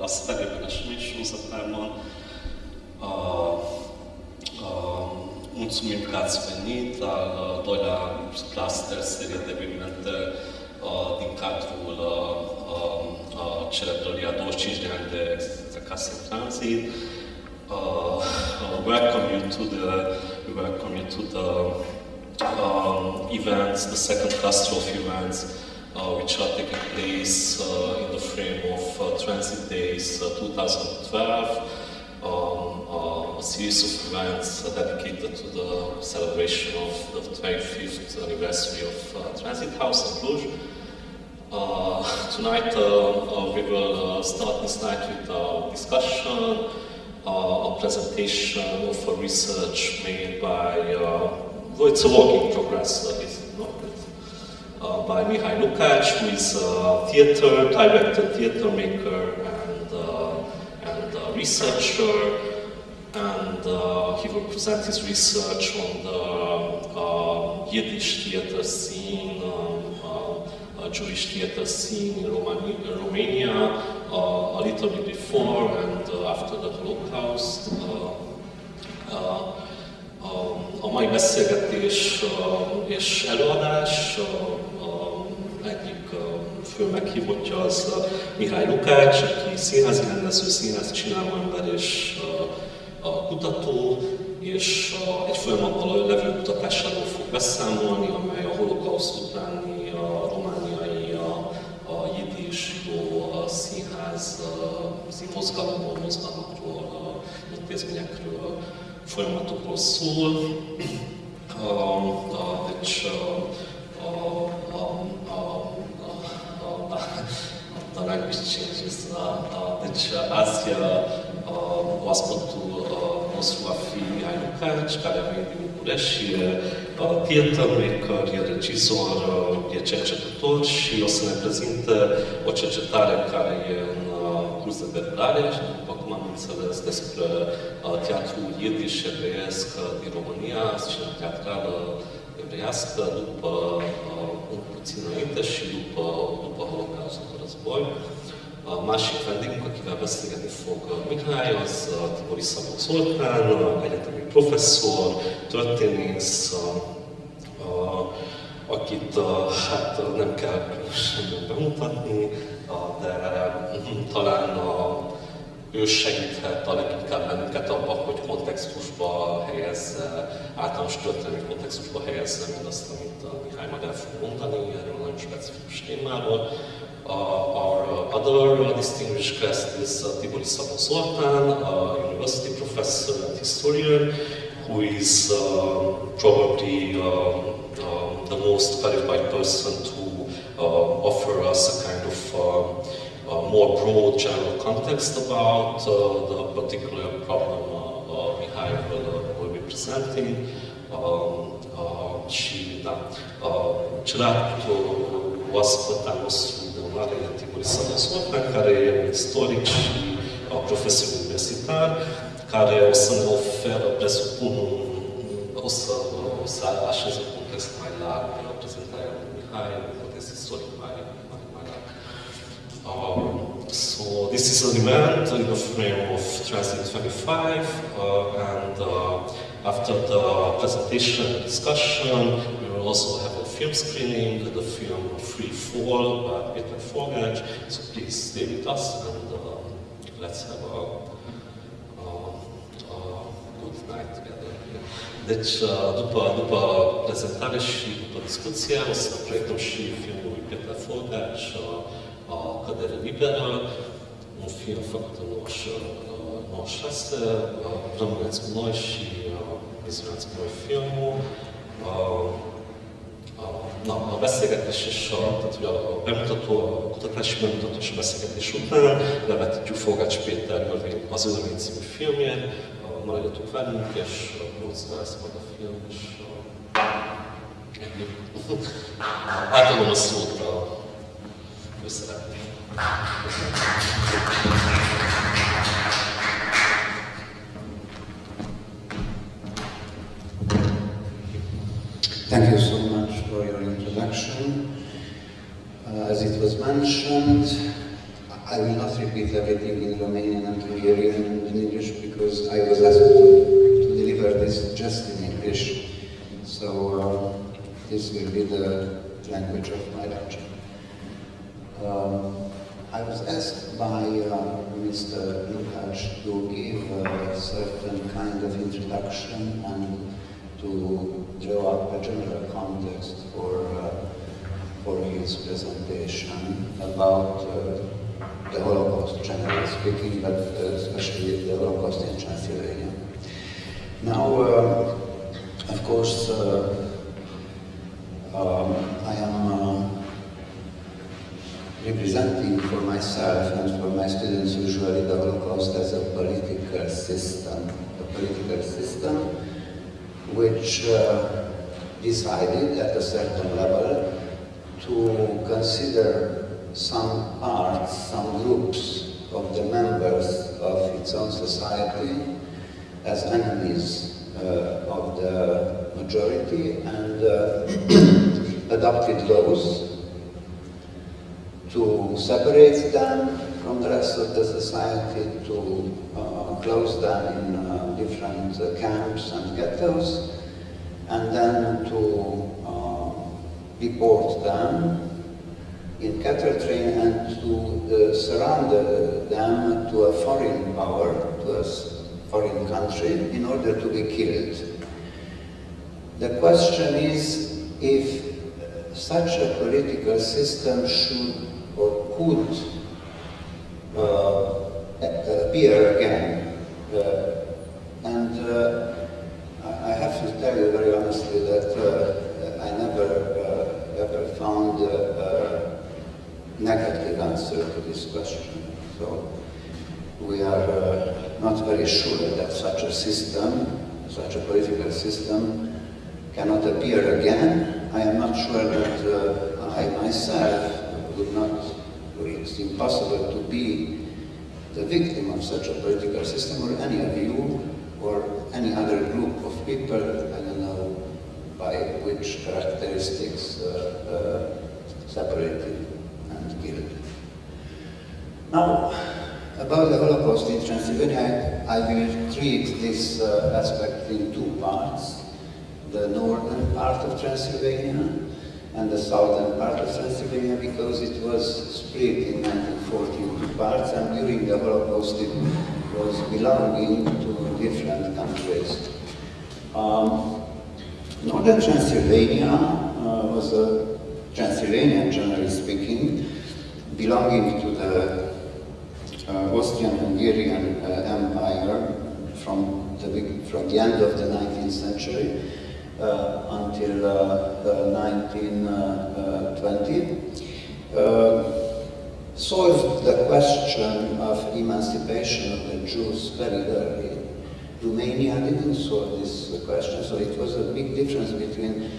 az felében sorozatában a, a un subicați venit al doilea cluster serie de evenimente din cadrul celebrării a 25 de ani de Acasă în Transit. Uh, welcome you to the we welcome you to the um, events, the second cluster of events which are taking place uh, in the frame of uh, Transit Days uh, 2012, um, uh, a series of events dedicated to the celebration of the 25th anniversary of Transit House in Cluj. tonight we will start this night with a discussion, a presentation of a research made by, well, it's a work in progress, uh, by Mihai Lukács, who is a theater director, theater maker, and, uh, and researcher. And uh, he will present his research on the um, uh, Yiddish theater scene, um, uh, Jewish theater scene in Romania, uh, a little bit before and after the Holocaust. A mai beszélgetés és előadás egyik fő meghívottja az Mihály Lukács, aki színházi rendező, színházi csináló ember és a kutató, és egy folyamatban levő kutatásáról fog beszámolni, amely a holokauszt utáni a romániai, a, a jiddish, a színház, a mozgalomról, mozgalmakról, a intézményekről, folyamatokról szól. Deci, the language changes. Deci, azi oaspetul nostru va fi Mihai Lukács, care a venit din București și e theater maker, e regizor, e cercetător și o să ne prezinte o cercetare care e în curs de derulare și după cum am înțeles despre teatrul Yiddish evreiesc din România, scena teatrală evreiască, după un puțin înainte și după, după Holocaustul război. A másik vendégünk, akivel beszélgetni fog Mihály, az Tibori Szabó Zoltán, egyetemi professzor, történész, akit hát nem kell különösen bemutatni, de talán ő segíthet a leginkább bennünket abban, hogy kontextusba helyezze, általános történelmi kontextusba helyezze mindazt, amit Mihály majd el fog mondani, erről a nagyon specifikus témáról. Uh, uh, other uh, distinguished guest is uh, Tibori Szabó Zoltán, a university professor and historian, who is um, probably um, um, the most qualified person to offer us a kind of a more broad general context about the particular problem uh, Mihai will, will be presenting. Um, și, da, celălalt oaspăt al nostru Mare Tiburi Sănăsot, care e un istoric și profesor universitar, care o să ne oferă, presupun, o să, o să așez un context mai larg la prezentarea lui Mihai, un context istoric mai, mai, mai larg. Um, so this is an event in the frame of Transit 25, uh, and uh, after the presentation and discussion, we will also have a film screening, the film Free Fall by Peter Forgács, so please stay with us and uh, let's have a. Deci, după, după prezentare și după discuție, o să proiectăm și filmul lui Peter Forgács, a Kadere Liberal, most fiafatlanul Nos Lester, a Ramulec Mlajsi, a Bizránc filmú, a, a, na, a beszélgetés és a, tehát hogy a bemutató, a kutatási bemutató és a beszélgetés után levetítjük Fogács Péter az Örvény című filmjét, a Maradjatok velünk és a Bruce lesz a film, és a... Átadom a szót. Főszereplőnek. Thank you so much for your introduction. Uh, as it was mentioned, I will not repeat everything in Romanian and Hungarian and in English because I was asked to, to deliver this just in English. So uh, this will be the language of my lecture. Um, I was asked by uh, Mr. Lukács to give a certain kind of introduction and to draw up a general context for, uh, for his presentation about uh, the Holocaust, generally speaking, but uh, especially the Holocaust in Transylvania. Now, uh, of course, uh, um, I am uh, representing for myself and for my students usually the Holocaust as a political system, a political system which uh, decided at a certain level to consider some parts, some groups of the members of its own society as enemies uh, of the majority and uh, adopted laws to separate them from the rest of the society, to uh, close them in uh, different camps and ghettos, and then to uh, deport them in cattle train and to uh, surround them to a foreign power, to a foreign country, in order to be killed. The question is if such a political system should could uh, appear again. Uh, and uh, I have to tell you very honestly that uh, I never uh, ever found a negative answer to this question. So we are not very sure that such a system, such a political system, cannot appear again. I am not sure that I myself would not, or it's impossible to be the victim of such a political system or any of you or any other group of people, I don't know by which characteristics uh, uh, separated and killed. Now, about the Holocaust in Transylvania, I will treat this uh, aspect in two parts. The northern part of Transylvania and the southern part of Transylvania because it was split in 1940 into parts and during the Holocaust it was belonging to different countries. Um, Northern Transylvania uh, was a Transylvania, generally speaking, belonging to the uh, Austrian-Hungarian uh, Empire from the, from the end of the 19th century until 1920, uh, uh, solved the question of emancipation of the Jews very early. Romania didn't solve this question, so it was a big difference between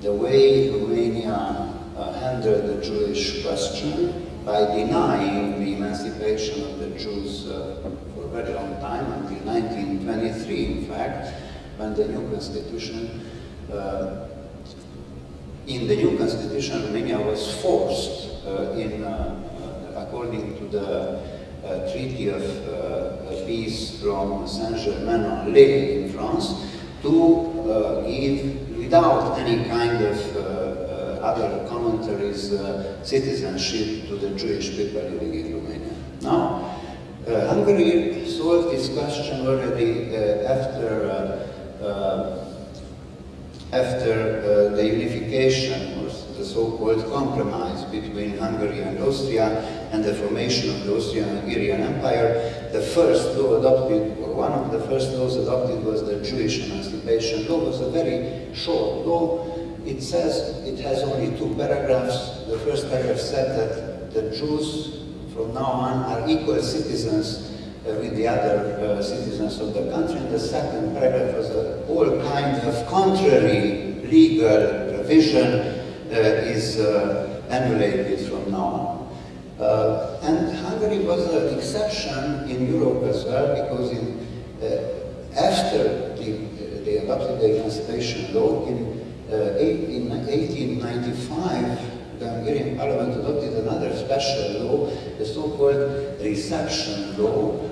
the way Romania uh, handled the Jewish question by denying the emancipation of the Jews uh, for a very long time, until 1923 in fact, when the new constitution uh, in the new constitution, Romania was forced uh, in, uh, according to the Treaty of Peace from Saint-Germain-en-Laye in France, to give, without any kind of other commentaries, uh, citizenship to the Jewish people living in Romania. Now, uh, Hungary solved this question already uh, after after uh, the unification, or the so-called compromise between Hungary and Austria and the formation of the Austrian-Hungarian Empire, the first law adopted, or one of the first laws adopted was the Jewish Emancipation Law. It was a very short law. It says, it has only two paragraphs. The first paragraph said that the Jews from now on are equal citizens with the other uh, citizens of the country. And the second paragraph was all kind of contrary legal provision uh, is annihilated from now on. Uh, and Hungary was an exception in Europe as well because in, uh, after the, they adopted the emancipation law in, uh, in 1895 the Hungarian parliament adopted another special law, the so-called reception law.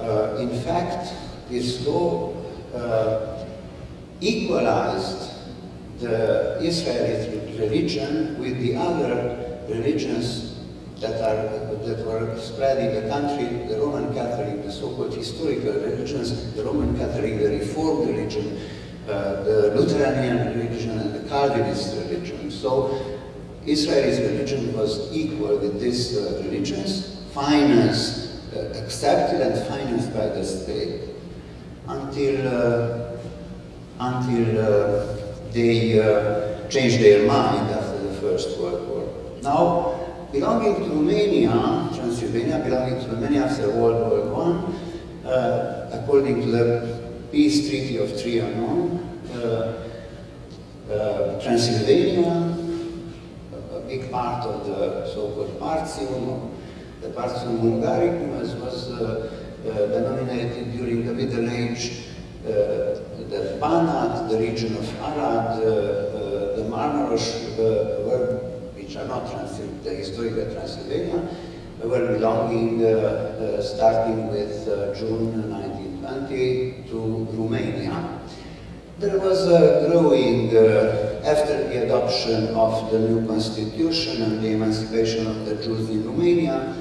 Uh, in fact, this law uh, equalized the Israeli religion with the other religions that, are, that were spread in the country, the Roman Catholic, the so-called historical religions, the Roman Catholic, the Reformed religion, uh, the Lutheran religion, and the Calvinist religion. So Israel's religion was equal with these uh, religions, financed, accepted and financed by the state until, uh, until uh, they uh, changed their mind after the First World War. Now, belonging to Romania, Transylvania, belonging to Romania after World War I, uh, according to the Peace Treaty of Trianon, uh, uh, Transylvania, a, big part of the so-called Partium, the Partium Hungaricum, as was uh, uh, denominated during the Middle Age, uh, the Banat, the region of Arad, the Marmaros were which are not Transil the historical Transylvania, were belonging, uh, uh, starting with uh, June 1920 to Romania. There was a growing, after the adoption of the new constitution and the emancipation of the Jews in Romania,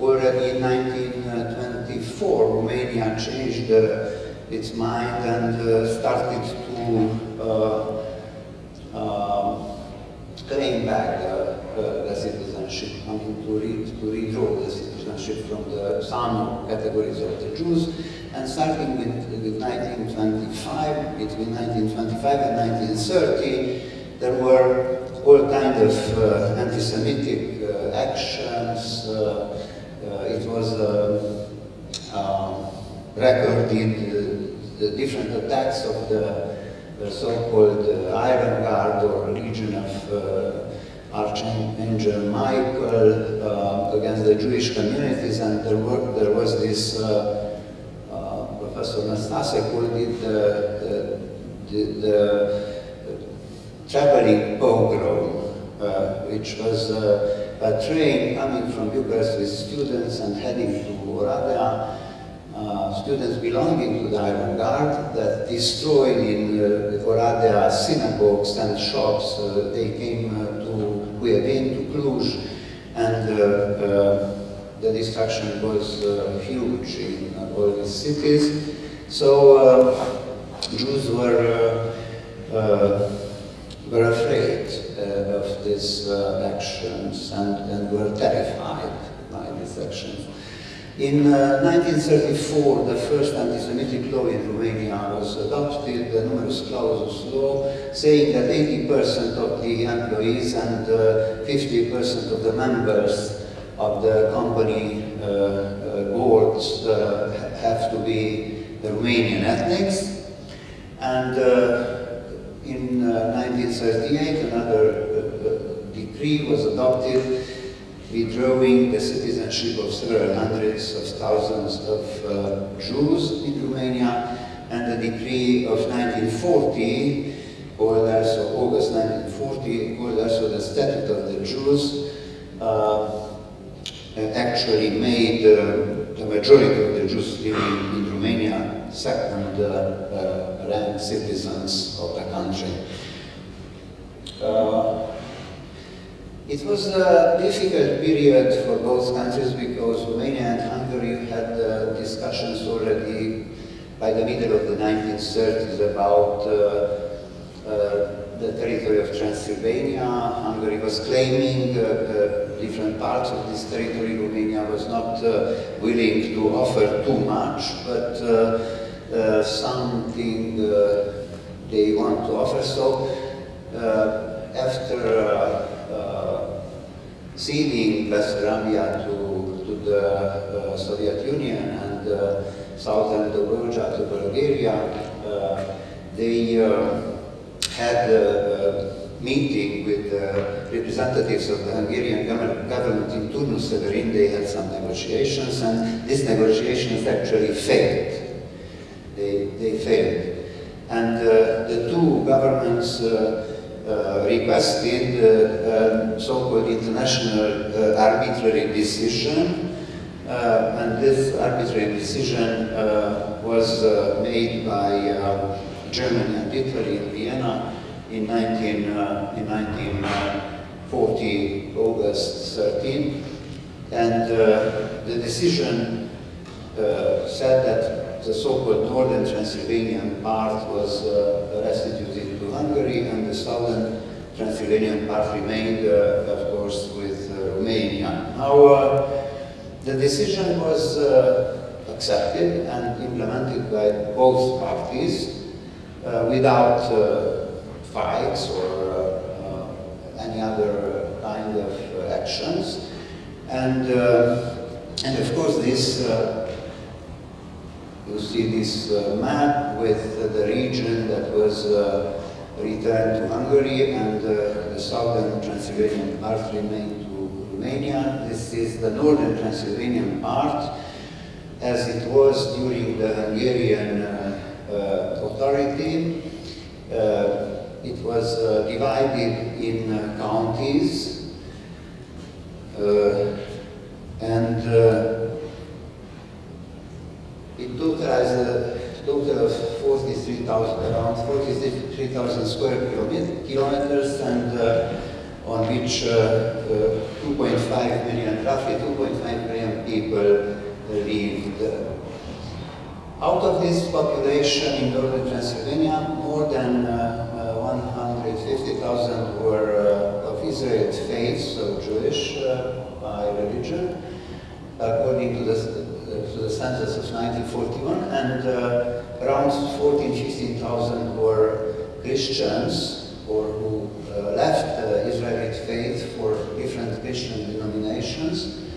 already in 1924 Romania changed its mind and started to claim back the, the, the citizenship, I mean, to, re, to redraw the citizenship from the some categories of the Jews. And starting with, with 1925, between 1925 and 1930, there were all kinds of uh, anti-Semitic uh, actions. Uh, uh it was uh, um, recorded uh, the different attacks of the the so-called uh, Iron Guard or Legion of uh, Archangel Michael uh, against the Jewish communities, and there, were, there was this uh, uh, Professor Nastasek who did the, the, the, the traveling pogrom, uh, which was a train coming from Bucharest with students and heading to Oradea, uh, students belonging to the Iron Guard that destroyed in uh, Oradea synagogues and shops. Uh, they came uh, to Huievin, to Cluj, and uh, uh, the destruction was huge in all these cities. So Jews were, were afraid of these actions and, and were terrified by these actions. In uh, 1934, the first anti-Semitic law in Romania was adopted, the numerus clausus law, saying that 80% of the employees and 50% uh, of the members of the company uh, uh boards uh, have to be Romanian ethnics. And uh, in 1938, another decree was adopted withdrawing the citizenship of several hundreds of thousands of uh, Jews in Romania, and the decree of 1940, called also August 1940, called also the Statute of the Jews, uh, actually made uh, the majority of the Jews living in Romania second uh, uh, rank citizens of the country. Uh, it was a difficult period for both countries because Romania and Hungary had uh, discussions already by the middle of the 1930s about uh, uh, the territory of Transylvania. Hungary was claiming uh, uh, different parts of this territory. Romania was not uh, willing to offer too much, but something they want to offer. So after ceding Bessarabia to, to the uh, Soviet Union and uh, southern Dobruja to Bulgaria, uh, they uh, had a, a, meeting with representatives of the Hungarian government in Turnu Severin. They had some negotiations and these negotiations actually failed. They, they failed. And uh, the two governments uh, uh, requested uh, so-called international uh, arbitrary decision. Uh, and this arbitrary decision uh, was uh, made by uh, Germany and Italy in Vienna in, 19, uh, 1940, August 13. And uh, the decision uh, said that the so-called northern Transylvanian part was uh, restituted to Hungary and the southern Transylvanian part remained, uh, of course, with uh, Romania. Now, uh, the decision was uh, accepted and implemented by both parties uh, without uh, fights or uh, uh, any other kind of uh, actions. And, uh, and of course, this uh, you see this uh, map with uh, the region that was uh, returned to Hungary and uh, the southern Transylvanian part remained to Romania. This is the northern Transylvanian part as it was during the Hungarian uh, uh, authority. Uh, it was uh, divided in uh, counties uh, and uh, it totalized a total of 43,000, around 43,000 square kilomet- kilometers and uh, on which uh, uh, 2.5 million, roughly 2.5 million people lived. Out of this population in northern Transylvania, more than uh, uh, 150,000 were uh, of Israelite faith, so Jewish uh, by religion, according to the, uh, to the census of 1941, and uh, around 14, 15,000 were Christians or who uh, left the Israelite faith for different Christian denominations,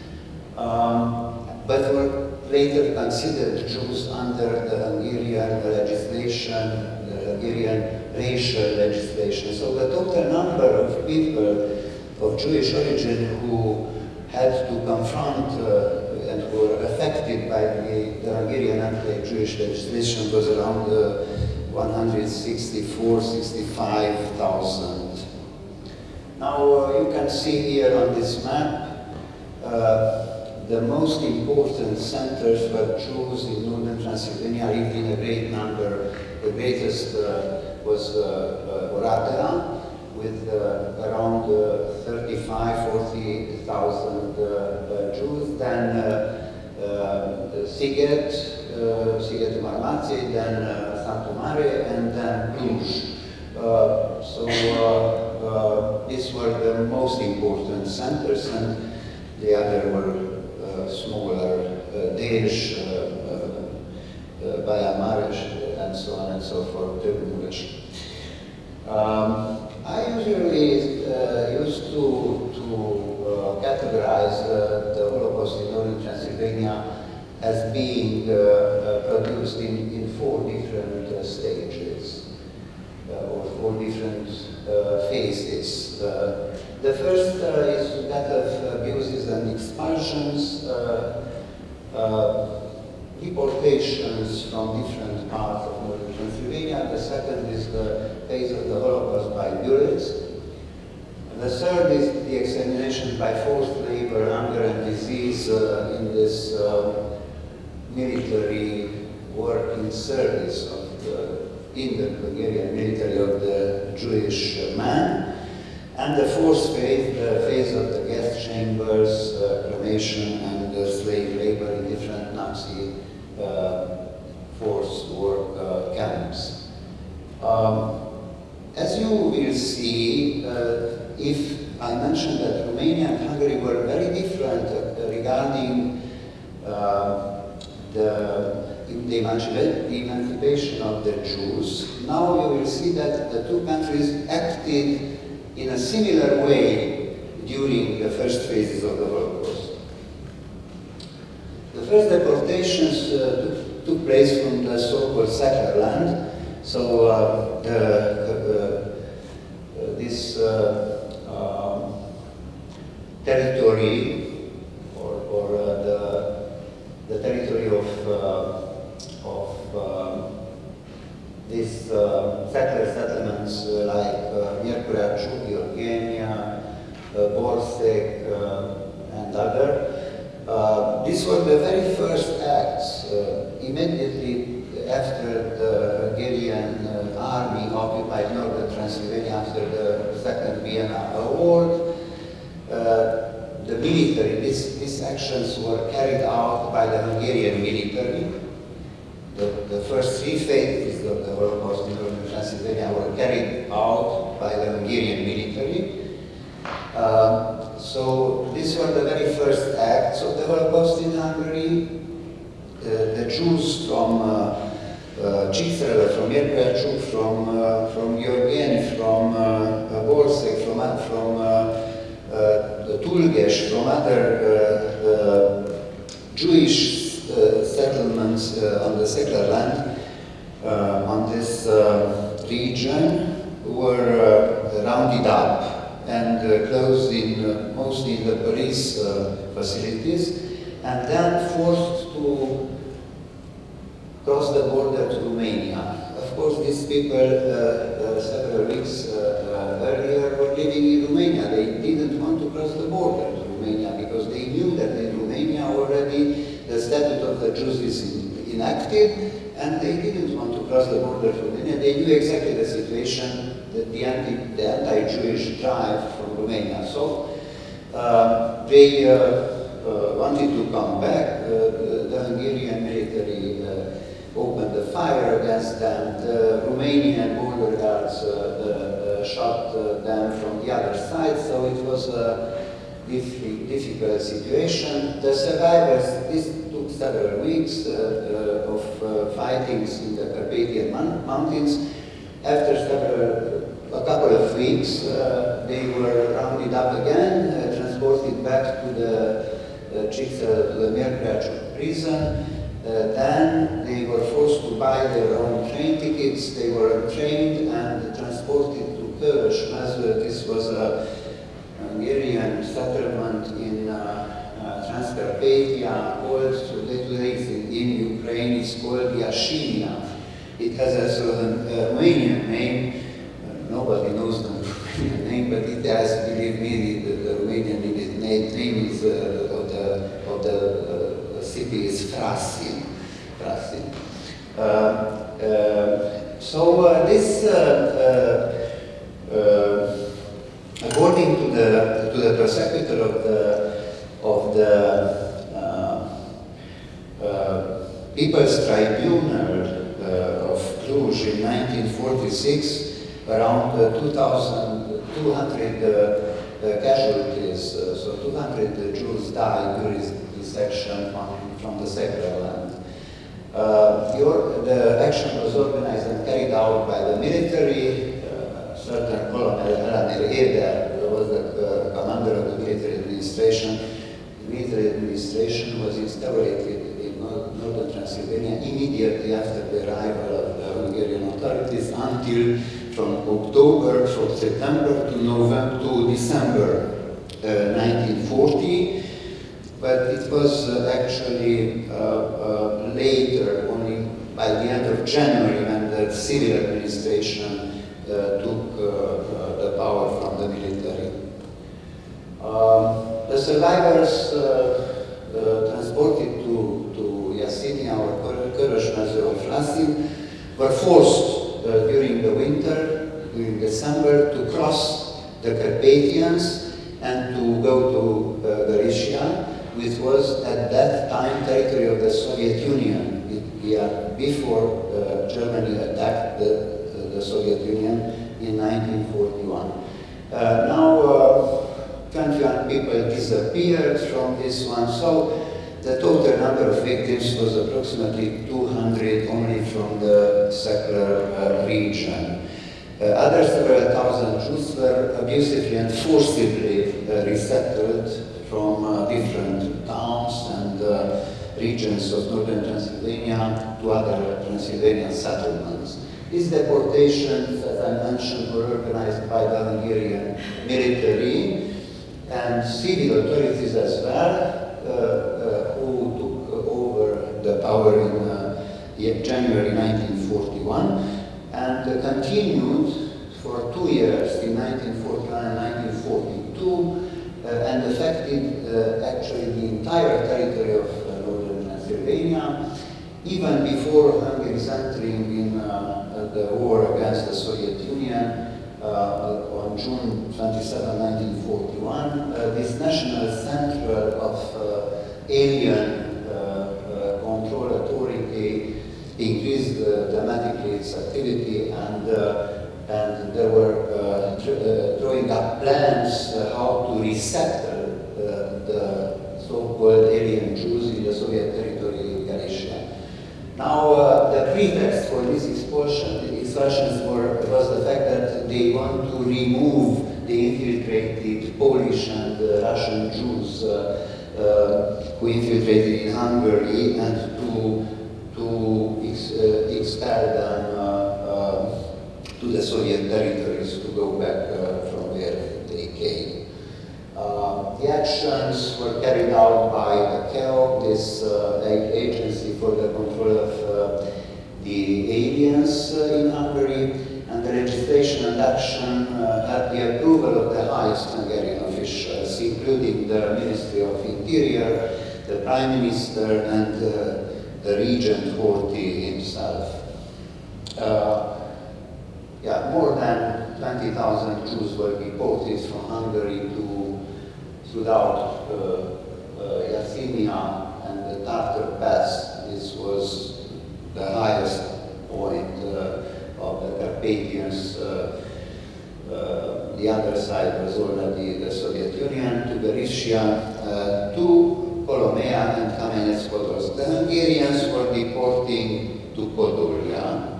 um, but were later considered Jews under the Hungarian legislation, the Hungarian racial legislation. So the total number of people of Jewish origin who had to confront uh, were affected by the, the Hungarian anti-Jewish legislation was around uh, 164, 65,000. Now uh, you can see here on this map uh, the most important centers for Jews in northern Transylvania in a great number. The greatest uh, was uh, uh, Oradea, with uh, around uh, 35, 40,000 uh, uh, Jews. Then uh, uh, Siget, uh, Siget Marmazi, then uh, Santo Mare, and then Cluj. Uh, so uh, uh, these were the most important centers, and the other were uh, smaller, uh, Dej, uh, uh, uh, Baja Mares, and so on and so forth. Um, I usually uh, used to, to uh, categorize uh, the Holocaust in northern Transylvania as being uh, uh, produced in, in four different uh, stages uh, or four different uh, phases. Uh, the first uh, is that of abuses and expulsions, uh, uh, deportations from different parts of northern Transylvania. The second is the phase of the Holocaust by. And the third is the extermination by forced labor, hunger and disease uh, in this uh, military work in service of the, in the Hungarian military of the Jewish man. And the fourth phase, the phase of the gas chambers, uh, cremation, and uh, slave labor Uh, forced work uh, camps. Um, as you will see, uh, if I mentioned that Romania and Hungary were very different uh, regarding uh, the, the emancipa- the emancipation of the Jews, now you will see that the two countries acted in a similar way during the first phases of the Holocaust. The first deportations uh, took, place from the so-called settler land. So uh, the, uh, uh, this uh, um, territory or, or uh, the, the territory of, uh, of um, these uh, settler settlements uh, like uh, near Mirkraču, Eugenia, uh, Borsek, uh, and other. Uh, these were the very first acts uh, immediately after the Hungarian uh, army occupied northern Transylvania after the Second Vienna Award. Uh, the military, these, these actions were carried out by the Hungarian military. The, the first three phases of the Holocaust in northern Transylvania were carried out by the Hungarian military. Uh, so these were the very first acts of the Holocaust in Hungary. Uh, the Jews from uh, uh, Csíkszereda, from Érkelcsuk, from, uh, from Georgien, from uh, Borsek, from, from uh, uh, Tulges, from other uh, uh, Jewish uh, settlements uh, on the secular land uh, on this uh, region were uh, rounded up and uh, closed in uh, mostly in the police uh, facilities and then forced to cross the border to Romania. Of course, these people uh, uh, several weeks uh, uh, earlier were living in Romania. They didn't want to cross the border to Romania because they knew that in Romania already the statute of the Jews is in, enacted and they didn't want to cross the border to Romania. They knew exactly the situation, that the, anti, anti-Jewish drive from Romania. So uh, they uh, uh, wanted to come back. Uh, the, Hungarian military uh, opened the fire against them. The Romanian border guards uh, uh, shot them from the other side, so it was a diff- difficult situation. The survivors, this several weeks uh, uh, of uh, fightings in the Carpathian Mountains. After several, a couple of weeks, uh, they were rounded up again, uh, transported back to the uh, to the Mérkrácsuk prison. Uh, then they were forced to buy their own train tickets. They were trained and transported to Körös Mező. This was a Hungarian settlement in uh, uh, Transcarpathia, called today, today it's in, in Ukraine, it's called Yashinia. It has a of a Romanian name. Uh, nobody knows the Romanian name, but it has, believe me, the, the Romanian name, name is uh, of the, of the uh, city is Frasin. Frasin. Uh, uh, so uh, this, uh, uh, uh, according to the to the prosecutor of the of the uh, uh, People's Tribunal uh, of Cluj in 1946, around uh, 2,200 uh, uh, casualties, uh, so 200 Jews died during this action on, from the secular land. Uh, your, the action was organized and carried out by the military. Uh, certain Colonel Elanir Eder was the uh, commander of the military administration. Military administration was instaurated in nor- northern Transylvania immediately after the arrival of the Hungarian authorities until from October, from September to November to December uh, 1940 but it was uh, actually uh, uh, later, only by the end of January, when the civil administration uh, took uh, uh, the power from the military. The survivors uh, uh, transported to, to Yasinia or Körösmező or Flasin were forced uh, during the winter, during December, to cross the Carpathians and to go to uh, Galicia, which was at that time territory of the Soviet Union. It, yeah, before uh, Germany attacked the, the Soviet Union in 1941. Uh, now, uh, 21 people disappeared from this one, so the total number of victims was approximately 200 only from the secular uh, region. Uh, other several thousand Jews were abusively and forcibly uh, resettled from uh, different towns and uh, regions of northern Transylvania to other Transylvanian settlements. These deportations, as I mentioned, were organized by the Hungarian military and civil authorities as well, uh, uh, who took over the power in uh, January 1941 and uh, continued for two years, in 1941 and 1942, uh, and affected uh, actually the entire territory of uh, northern Transylvania, even before Hungary's entering in the war against the Soviet Union on June 27, 1941. this National Center of Alien Control Authority increased dramatically its activity and and there were uh, uh, drawing up plans uh, how to resettle the so-called alien Jews in the Soviet territory Galicia. Now, uh, the pretext for this expulsion, expulsions were, was the fact they want to remove the infiltrated Polish and uh, Russian Jews uh, who infiltrated in Hungary and to, to ex expel them to the Soviet territories to go back uh, from where they came. Uh, the actions were carried out by KEO, this uh, agency for the control of the aliens in Hungary, action uh, had the approval of the highest Hungarian officials, including the Ministry of Interior, the Prime Minister, and uh, the Regent Horthy himself. Uh, yeah, more than 20,000 Jews were deported from Hungary to throughout uh, uh, and the Tartar Pass. This was the highest point uh, of the Carpathians. Uh, the other side was already the Soviet Union, to Berisha, uh, to Kolomea and Kamenets-Podolsk. The Hungarians were deporting to Podolia,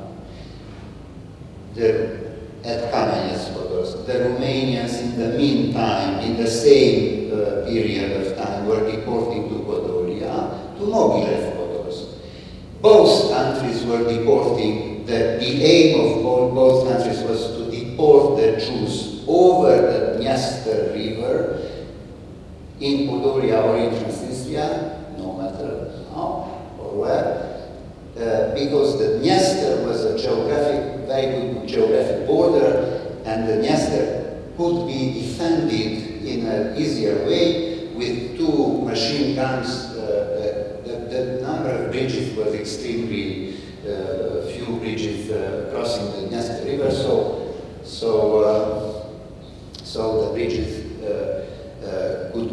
the, at Kamenets-Podolsk. The Romanians in the meantime, in the same uh, period of time, were deporting to Podolia, to Mogilev-Podolsk. Both countries were deporting, the, the aim of both, both countries was to deport the Jews over the Dniester River in Podolia or in Transnistria, no matter how or where, uh, because the Dniester was a geographic, very good geographic border, and the Dniester could be defended in an easier way with two machine guns. Uh, the, the, number of bridges was extremely uh, few bridges uh, crossing the Dniester River, so so uh, so the bridges could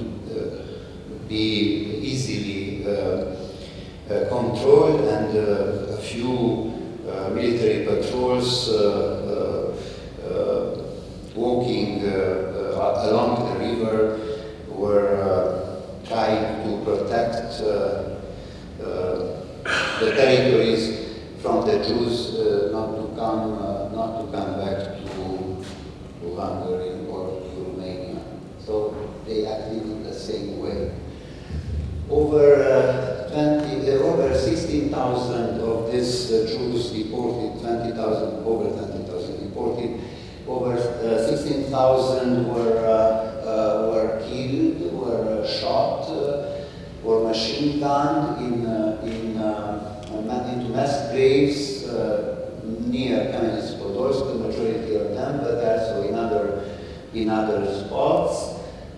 be easily uh, controlled and uh, a few uh, military patrols walking along the river were trying to protect the territories from the Jews uh, not to come uh, not to come back Hungary or Romania. So they acted in the same way. Over uh, 20, uh, over 16,000 of these uh, Jews deported, 20,000, over 20,000 deported, over uh, 16,000 were, uh, uh, were killed, were uh, shot, were machine gunned in, into mass graves near Kamenets-Podolsk, the majority of them, but also in other, in other spots.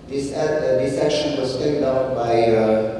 This, uh, this action was carried out by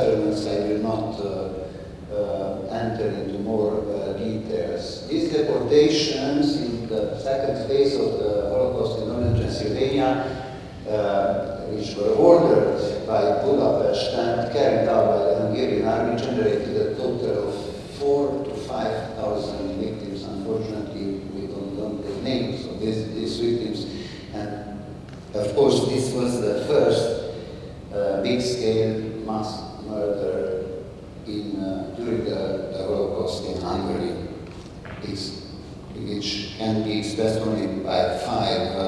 settlements, I will not uh, uh, enter into more uh, details. These deportations in the second phase of the Holocaust in northern Transylvania, uh, which were ordered by Budapest and carried out by the Hungarian army, generated a total of only by five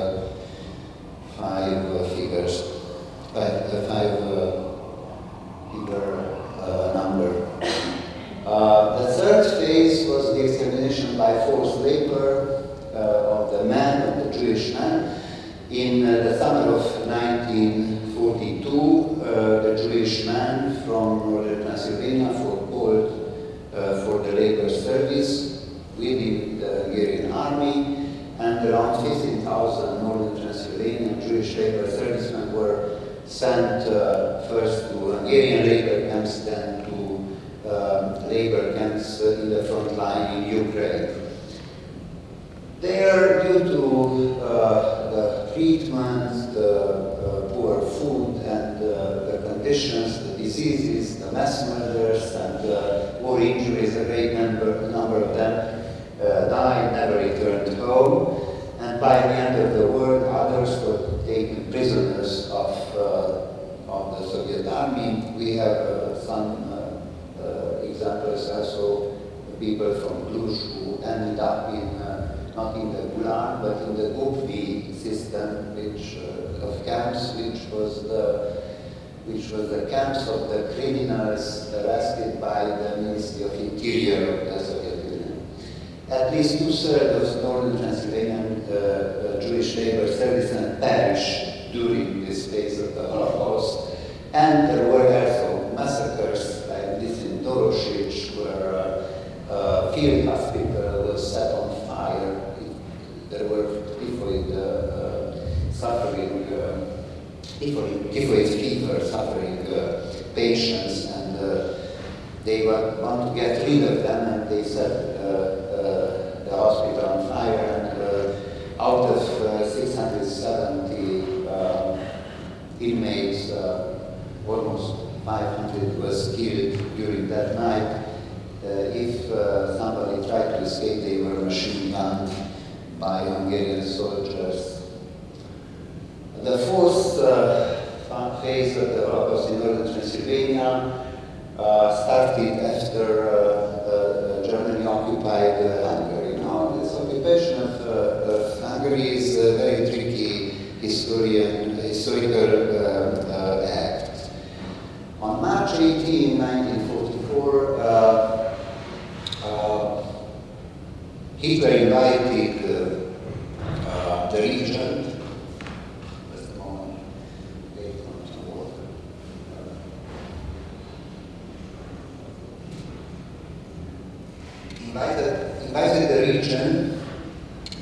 invited, invited the region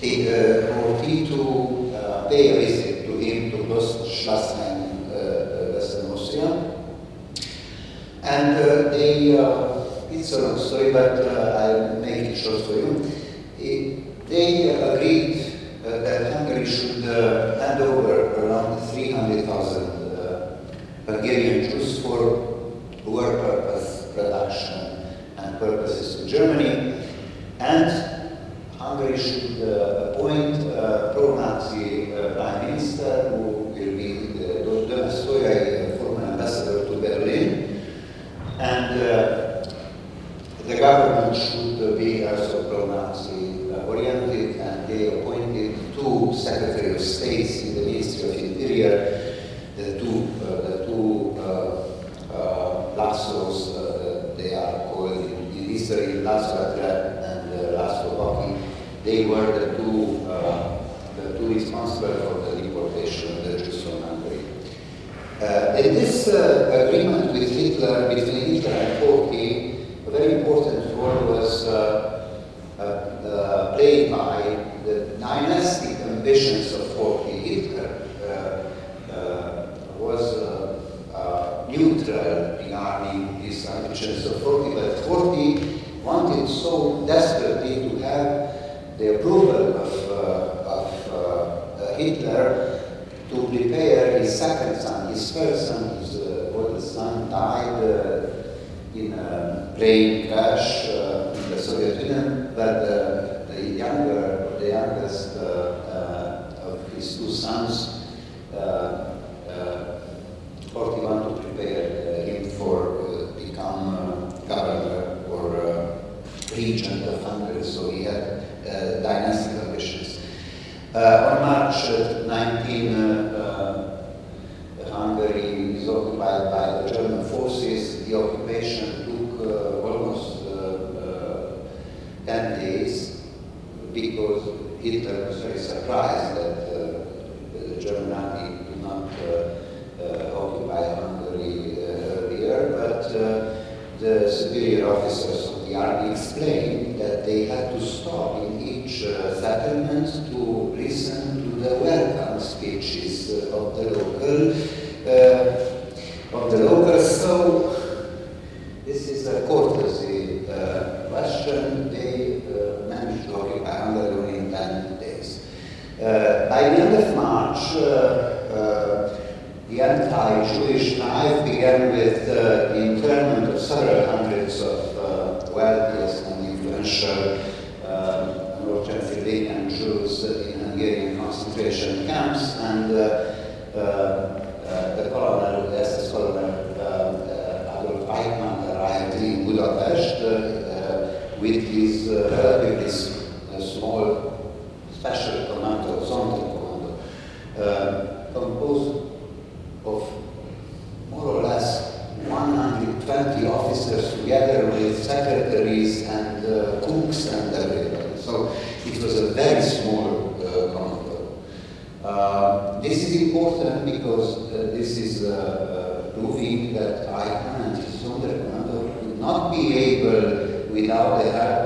the eh, OT eh, to uh, pay a visit to him to Post Schlossheim, eh, uh, Western Austria. And uh, they, uh, it's a long story, but uh, I'll make it short for you. because uh, this is uh, uh proving that I can't, will not be able without the help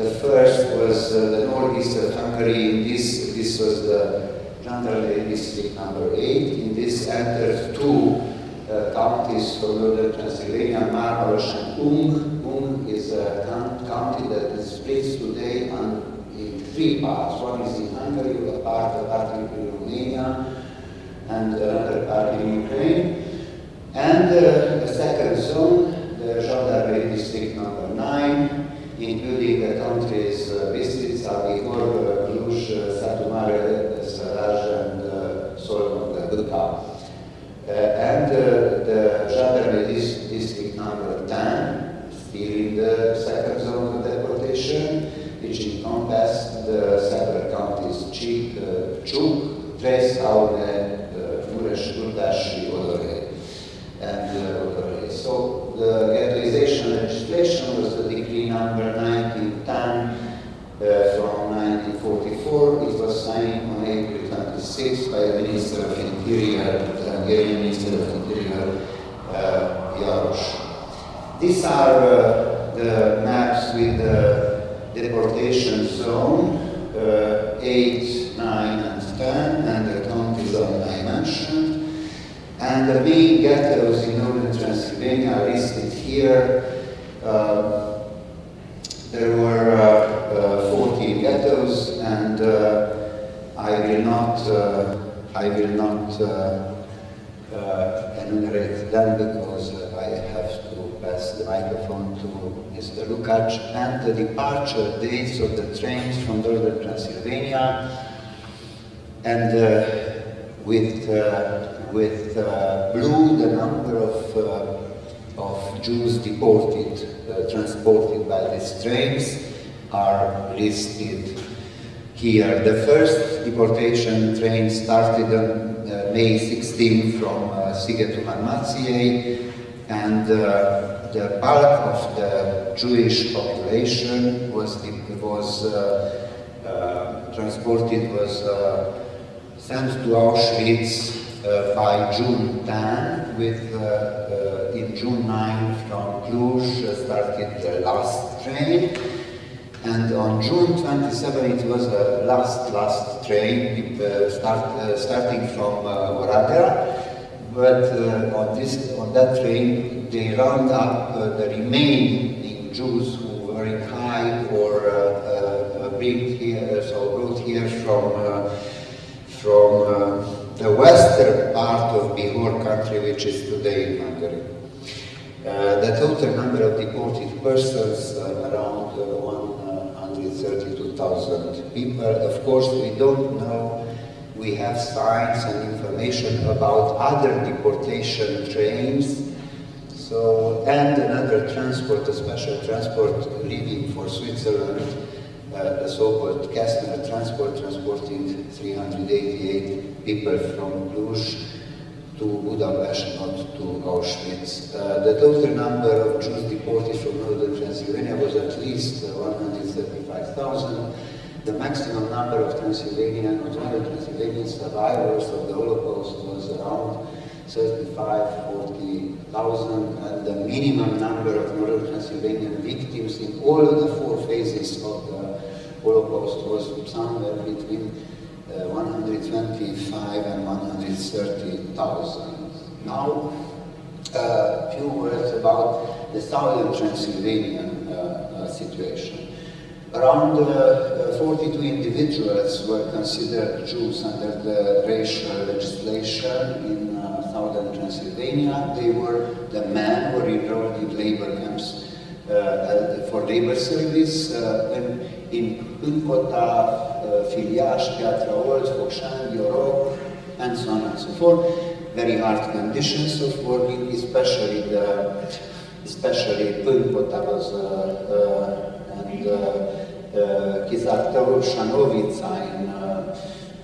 The first was uh, the northeast of Hungary. In this, this was the Gendarmerie district number eight. In this entered two uh, counties from northern Transylvania, Maros and Ung. Ung is a county that is split today on, in three parts. One is in Hungary, a part, a part in Romania, and another part in Ukraine. And uh, a second zone i ljudi country iz eh, Bistrica, Bihor, Cluj, eh, Satu Mare, eh, Saraj, and uh, Solomon, Buka. Uh, and uh, the gendarmerie district number 10, still in the second zone of deportation, which encompassed the several counties Chik, uh, Chuk, Tres, Aure, the dates of the trains from northern Transylvania, and uh, with, uh, with uh, blue the number of, of Jews deported, transported by these trains are listed here. The first deportation train started on May 16 from uh, Sigetu Marmației and uh, the bulk of the Jewish population was was uh, uh, transported was uh, sent to Auschwitz uh, by June 10, with in June 9 from Cluj started the last train, and on June 27 it was the last last train with, start, starting from uh, Oradea. But uh, on, this, on that train, they round up uh, the remaining Jews who were in Hague or uh, uh, brought here, so brought here from, uh, from uh, the western part of Bihor country, which is today in Hungary. Uh, the total number of deported persons uh, around uh, 132,000 people. Of course, we don't know. We have signs and information about other deportation trains. So, and another transport, a special transport leaving for Switzerland, uh, the so-called Kastner transport, transporting 388 people from Cluj to Budapest, not to Auschwitz. Uh, the total number of Jews deported from northern Transylvania was at least uh, 135,000. The maximum number of Transylvanian, northern Transylvanian survivors of the Holocaust was around 35, 40,000, and the minimum number of northern Transylvanian victims in all of the four phases of the Holocaust was somewhere between uh, 125 and 130,000. Now, a uh, few words about the southern uh, uh, situation. Around uh, 42 individuals were considered Jews under the racial legislation in uh, southern Transylvania. They were the men who were enrolled in labor camps uh, for labor service in, in Hunkota, Filiaș, Piatra Olt, Focșani, Iorok, and so on and so forth. Very hard conditions of working, especially the, especially Pânkota was, uh, uh, and uh, uh, Kizartau Shanovica in, uh,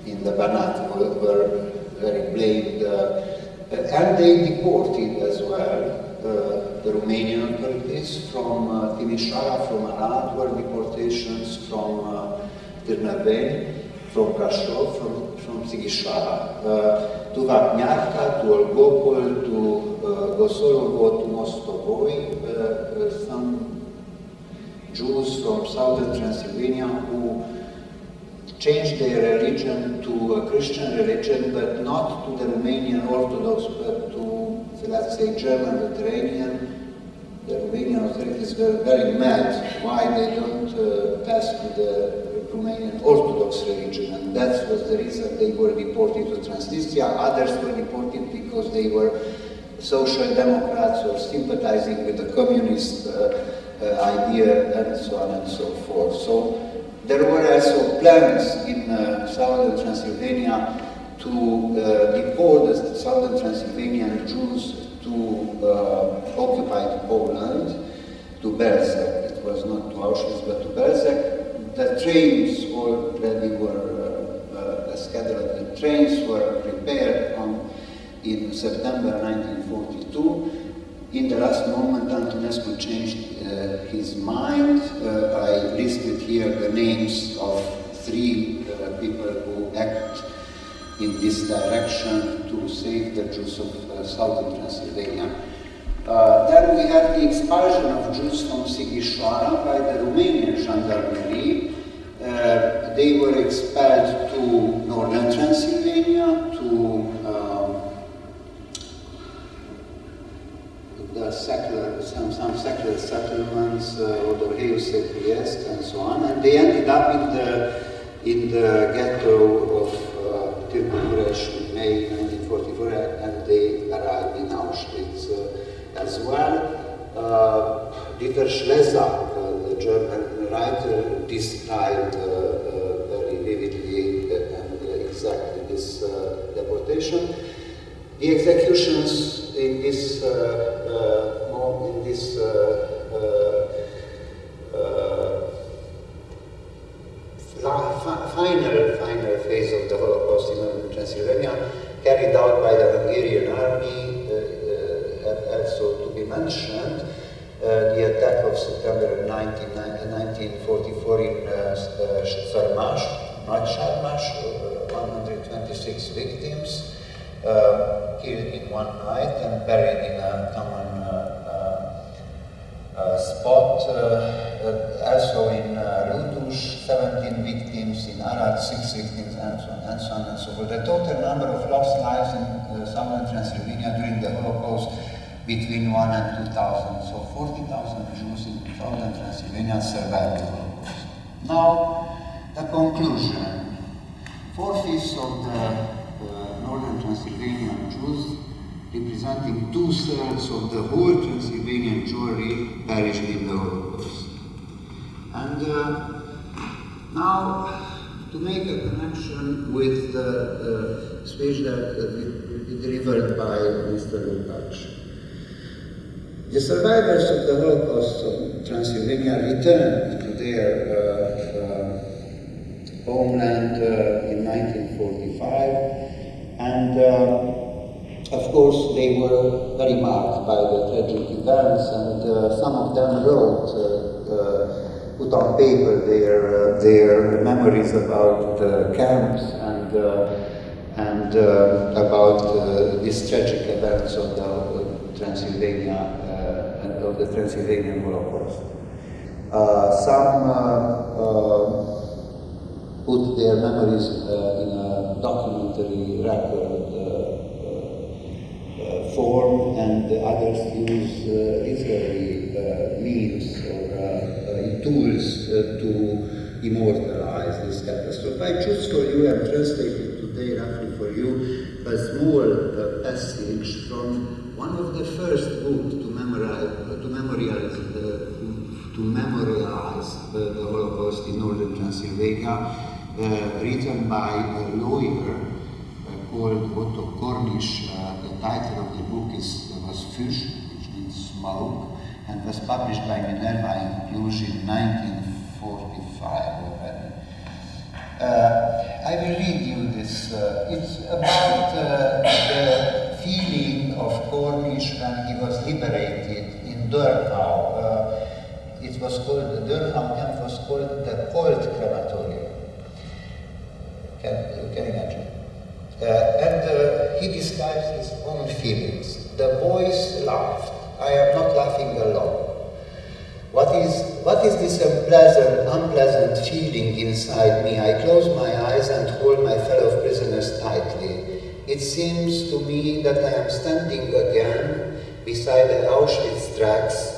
in the Banat were, were very blamed. Uh, and they deported as well uh, the Romanian authorities from uh, Timișoara, from Arad, were deportations from uh, Târnăveni, from Brașov, from, from Sighișoara, uh, to Vapniarca, to Olgopol, to uh, Gosolovo, to Mostovoi, uh, uh, some Jews from southern Transylvania who changed their religion to a Christian religion, but not to the Romanian Orthodox, but to, let's say, German Mediterranean. The Romanian authorities were very mad why they don't uh, pass to the Romanian Orthodox religion, and that was the reason they were deported to Transnistria. Others were deported because they were social democrats or sympathizing with the communist uh, idea and so on and so forth. So there were also plans in uh, southern Transylvania to uh, deport the southern Transylvanian Jews to uh, occupied Poland, to Belzec. It was not to Auschwitz, but to Belzec. The trains already were uh, scheduled. The trains were prepared on, in September 1942. In the last moment, Antonescu changed uh, his mind. Uh, I listed here the names of three uh, people who act in this direction to save the Jews of uh, southern Transylvania. Uh, then we had the expulsion of Jews from Sighișoara by the Romanian gendarmerie. Uh, they were expelled to northern Transylvania, to um, the secular, some, some secular settlements, uh, Odorheiu, Trieste, and so on, and they ended up in the, in the ghetto of uh, Tirkuresh in May 1944, and they arrived in Auschwitz uh, as well. Uh, Dieter Schlesser, uh, the German writer, described uh, uh, very vividly and exactly this uh, deportation. The executions in this uh, uh, mo- in this uh, uh, uh, final final phase of the Holocaust in Transylvania, carried out by the Hungarian army, uh, uh, also to be mentioned. Uh, the attack of September 19, 1944 in uh, uh, Szarmas, Nagysármás, uh, 126 victims, uh, killed in one night and buried in a common uh, uh, spot. also in uh, 17 victims, in Arad, 6 victims, and so, on, and so on and so forth. The total number of lost lives in southern Transylvania during the Holocaust between 1 and 2,000. So 40,000 Jews in southern Transylvania survived the Holocaust. Now, the conclusion. Four-fifths of the uh, northern Transylvanian Jews, representing two-thirds of the whole Transylvanian Jewry, perished in the Holocaust. And uh, now, to make a connection with the uh, speech that uh, delivered by Mr. Lukács. The survivors of the Holocaust of Transylvania returned to their uh, uh, homeland uh, in 1945 and uh, of course they were very marked by the tragic events and uh, some of them wrote, uh, put on paper their, their memories about the camps and, and about these tragic events of the Transylvania of the Transylvanian Holocaust. Uh, some uh, uh, put their memories in a documentary record form and others use literary means or tools to immortalize this catastrophe. I choose for you and translated today roughly for you a small uh, passage from one of the first books to memorize to memorialize, uh, to memorialize the, the Holocaust in northern Transylvania, uh, written by a lawyer uh, called Otto Cornish. the title of the book is was Fish, which means smoke, and was published by Minerva in Cluj in 1945 already. Uh, I will read you this. Uh, it's about uh, the feeling of Cornish when he was liberated Dörnau. Uh, it was called, the Dörnau camp was called the cold crematorium. Can you can imagine? Uh, and uh, he describes his own feelings. The boys laughed. I am not laughing alone. What is, what is this unpleasant, unpleasant feeling inside me? I close my eyes and hold my fellow prisoners tightly. It seems to me that I am standing again beside the Auschwitz tracks.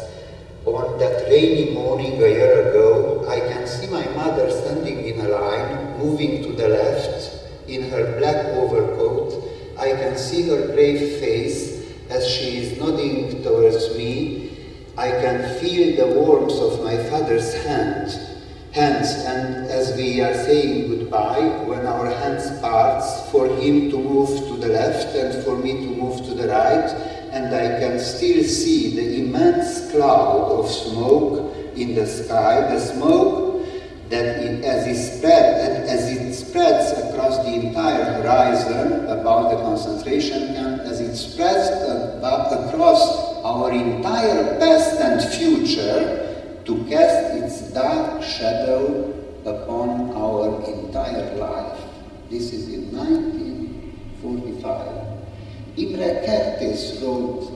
On that rainy morning a year ago, I can see my mother standing in a line, moving to the left, in her black overcoat. I can see her brave face as she is nodding towards me. I can feel the warmth of my father's hand, hands, and as we are saying goodbye, when our hands parts, for him to move to the left and for me to move to the right, and I can still see the immense cloud of smoke in the sky, the smoke that it, as it spread, as it spreads across the entire horizon about the concentration camp, as it spreads across our entire past and future to cast its dark shadow upon our entire life. This is in 1945. Imre Kertész wrote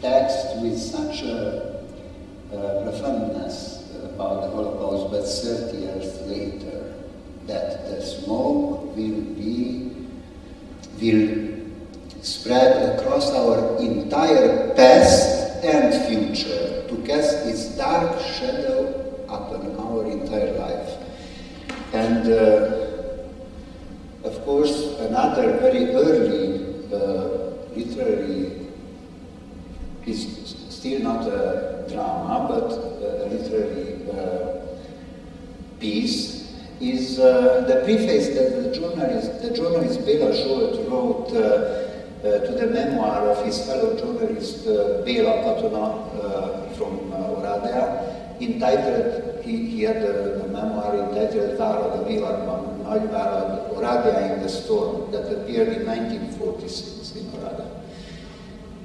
text with such a uh, profoundness about the Holocaust, but 30 years later, that the smoke will be, will spread across our entire past and future to cast its dark shadow upon our entire life. And uh, of course, another very early uh, literary is still not a drama, but a literary uh, piece, is uh, the preface that the journalist, the journalist Bela Zsolt wrote uh, uh, to the memoir of his fellow journalist uh, Bela Katona uh, from uh, Oradea, entitled, he, he had a, a memoir entitled Várad a világban, Nagyvárad, Oradea in the Storm, that appeared in 1946.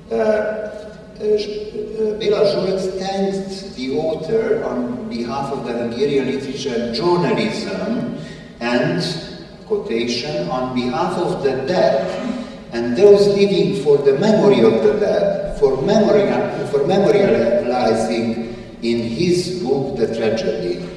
Uh, uh, Bela Zsolt thanked the author on behalf of the Hungarian literature and journalism and, quotation, on behalf of the dead and those living for the memory of the dead, for, memory, for memorializing in his book The Tragedy.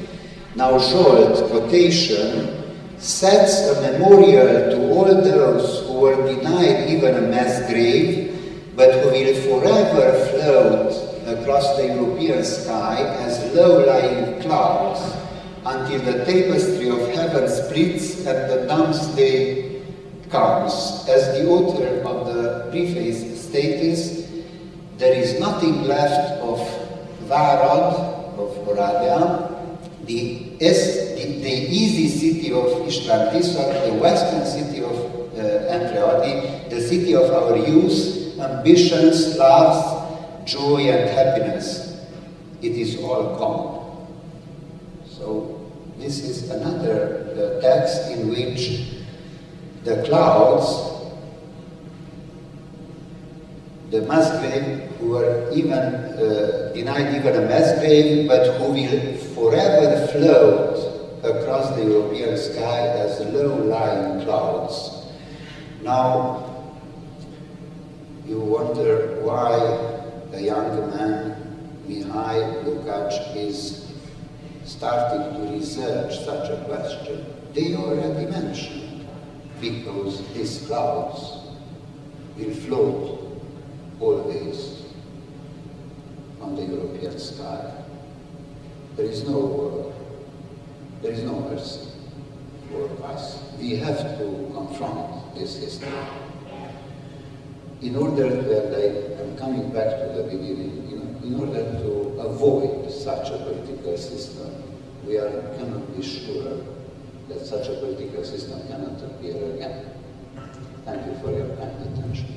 Now Jolt, quotation, sets a memorial to all those who were denied even a mass grave, but who will forever float across the European sky as low-lying clouds until the tapestry of heaven splits and the doomsday comes. As the author of the preface states, there is nothing left of Várad, of Oradea, the, the, the, easy city of Tisza, the western city of uh, Andreadi, the city of our youth, ambitions, loves, joy and happiness. It is all gone. So this is another text in which the clouds, the mass grave, who were even uh, denied even a mass grave, but who will forever float across the European sky as low-lying clouds. Now, you wonder why a young man, Mihai Lukács, is starting to research such a question. They already mentioned, because these clouds will float always on the European sky. There is no, uh, there is no mercy for us. We have to confront this history. In order, and I am coming back to the beginning, know, in order to avoid such a political system, we are, cannot be sure that such a political system cannot appear again. Thank you for your kind attention.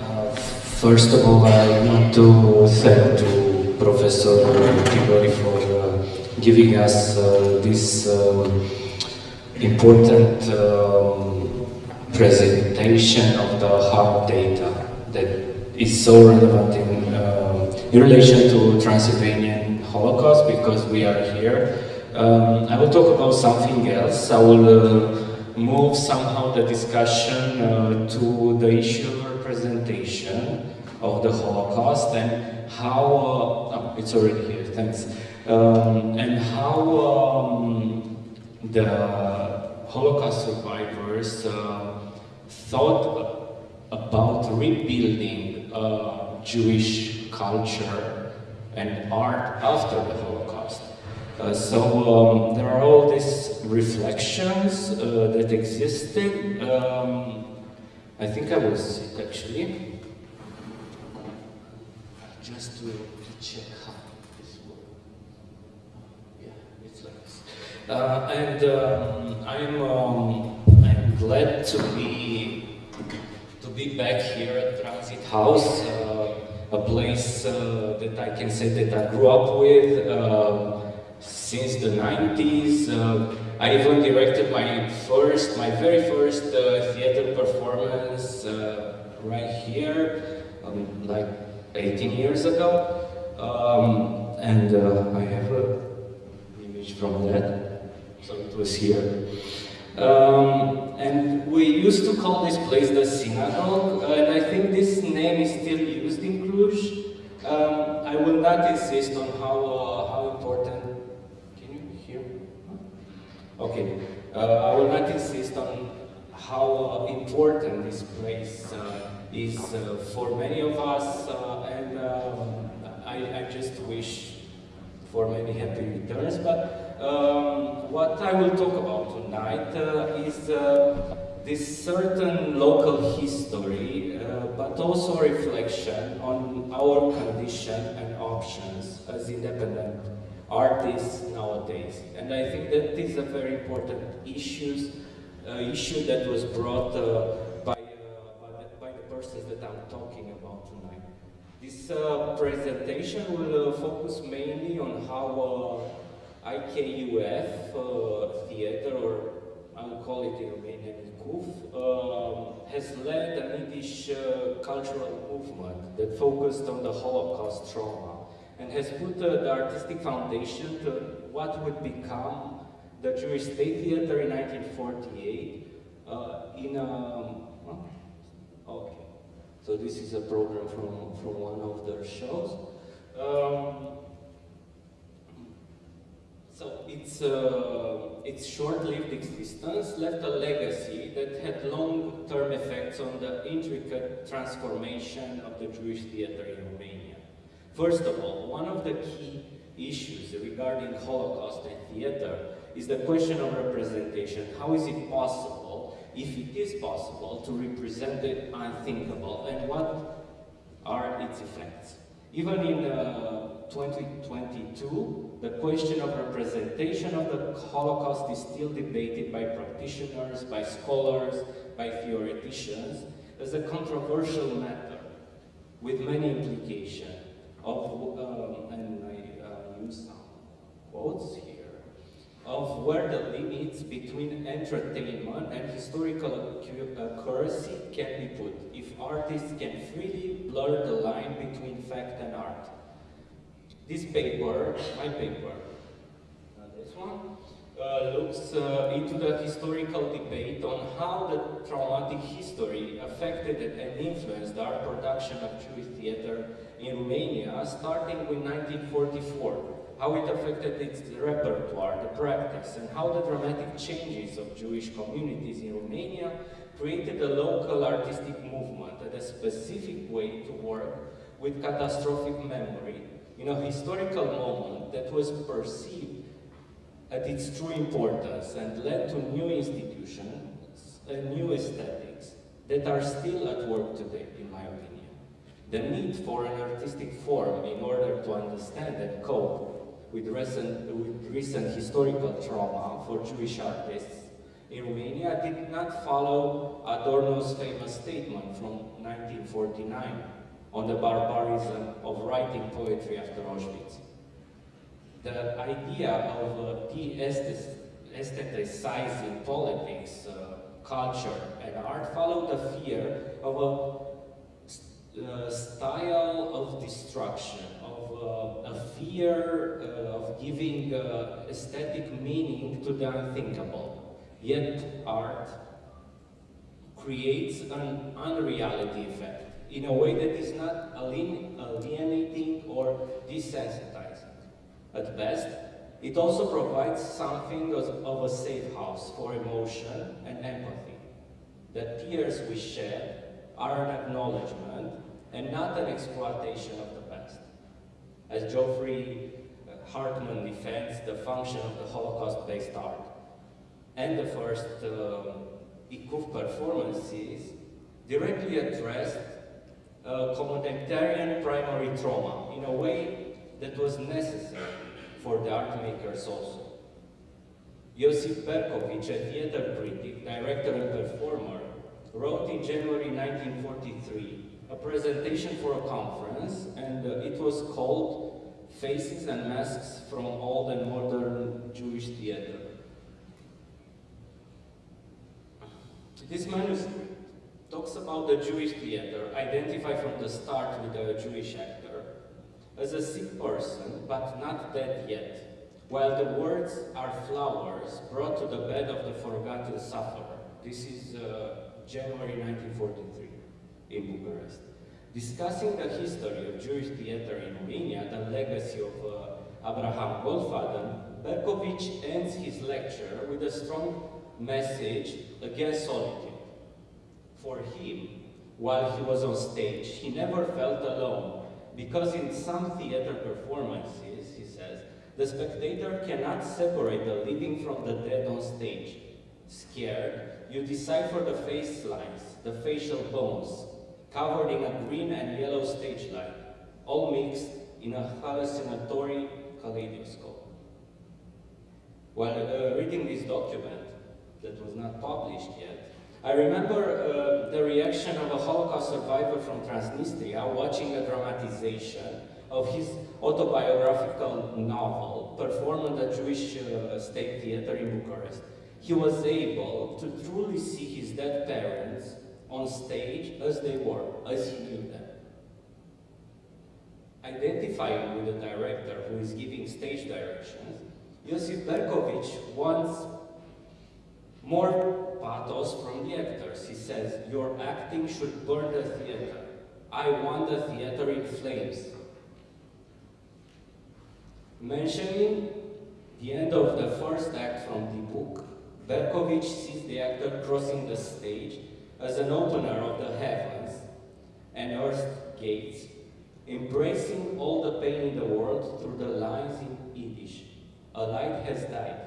Uh, first of all, I want to thank Professor Tigori for uh, giving us uh, this um, important um, presentation of the hard data that is so relevant in, um, in relation to Transylvanian Holocaust because we are here. Um, I will talk about something else. I will uh, move somehow the discussion uh, to the issue of representation of the Holocaust and how, uh, oh, it's already here, thanks, um, and how um, the Holocaust survivors uh, thought about rebuilding uh, Jewish culture and art after the Holocaust. Uh, so um, there are all these reflections uh, that existed. Um, I think I was sick actually just to, to check how this works. Yeah, it's like this. Uh, and um, I'm um, I'm glad to be to be back here at Transit House, uh, a place uh, that I can say that I grew up with uh, since the 90s. Uh, I even directed my first, my very first uh, theater performance right here, um, like 18 years ago. Um, and uh, I have an image from that, so it was here. Um, and we used to call this place the synagogue, and I think this name is still used in Cluj. Um, I will not insist on how, uh, how important, can you hear? Okay, uh, I will not insist on how uh, important this place uh, is uh, for many of us, uh, and um, I, I, just wish for many happy returns. But um, what I will talk about tonight uh, is this certain local history, but also reflection on our condition and options as independent artists nowadays. And I think that is a very important issue, uh, issue that was brought uh, that I'm talking about tonight. Uh, presentation will uh, focus mainly on how uh, IKUF uh, theater, or I will call it in Romanian KUF, um, has led an Yiddish uh, cultural movement that focused on the Holocaust trauma and has put uh, the artistic foundation to what would become the Jewish State Theater in 1948 uh, in a... So this is a program from, from one of their shows. Um, so its, uh, its short-lived existence left a legacy that had long-term effects on the intricate transformation of the Jewish theater in Romania. First of all, one of the key issues regarding Holocaust and theater is the question of representation. How is it possible, if it is possible, to represent the unthinkable, and what are its effects? Even in uh, 2022, the question of representation of the Holocaust is still debated by practitioners, by scholars, by theoreticians, as a controversial matter with many implications of, um, and I uh, use some quotes of where the limits between entertainment and historical accuracy can be put, if artists can freely blur the line between fact and art. This paper, my paper, uh, this one, uh, looks uh, into the historical debate on how the traumatic history affected and influenced art production of Jewish theater in Romania, starting with 1944 how it affected its repertoire, the practice, and how the dramatic changes of Jewish communities in Romania created a local artistic movement and a specific way to work with catastrophic memory in a historical moment that was perceived at its true importance and led to new institutions and new aesthetics that are still at work today, in my opinion. The need for an artistic form in order to understand and cope with recent, with recent historical trauma for Jewish artists in Romania did not follow Adorno's famous statement from 1949 on the barbarism of writing poetry after Auschwitz. The idea of uh, de-aestheticizing politics, uh, culture, and art followed the fear of a uh, style of destruction, uh, a fear uh, of giving uh, aesthetic meaning to the unthinkable. Yet art creates an unreality effect in a way that is not alienating or desensitizing. At best, it also provides something of a safe house for emotion and empathy. The tears we shed are an acknowledgement and not an exploitation of the. As Geoffrey Hartman defends the function of the Holocaust-based art, and the first um, IKUF performances directly addressed uh, communitarian primary trauma in a way that was necessary for the art makers also. Josip Perkovic, a theater critic, director and performer, wrote in January 1943 a presentation for a conference, and uh, it was called Faces and Masks from Old and Modern Jewish Theater. This manuscript talks about the Jewish theater, identified from the start with a Jewish actor, as a sick person, but not dead yet, while the words are flowers brought to the bed of the forgotten sufferer. This is uh, January 1943 in Bucharest. Discussing the history of Jewish theater in Romania, the legacy of uh, Abraham Goldfaden, Berkovich ends his lecture with a strong message against solitude. For him, while he was on stage, he never felt alone, because in some theater performances, he says, the spectator cannot separate the living from the dead on stage. Scared, you decipher the face lines, the facial bones, covered in a green and yellow stage light, all mixed in a hallucinatory kaleidoscope. While uh, reading this document, that was not published yet, I remember uh, the reaction of a Holocaust survivor from Transnistria watching a dramatization of his autobiographical novel performed at the Jewish uh, State Theater in Bucharest. He was able to truly see his dead parents on stage as they were, as he knew them. Identifying with the director who is giving stage directions, Josip Berkovich wants more pathos from the actors. He says, your acting should burn the theater. I want the theater in flames. Mentioning the end of the first act from the book, Berkovich sees the actor crossing the stage as an opener of the heavens and earth gates, embracing all the pain in the world through the lines in Yiddish. A light has died.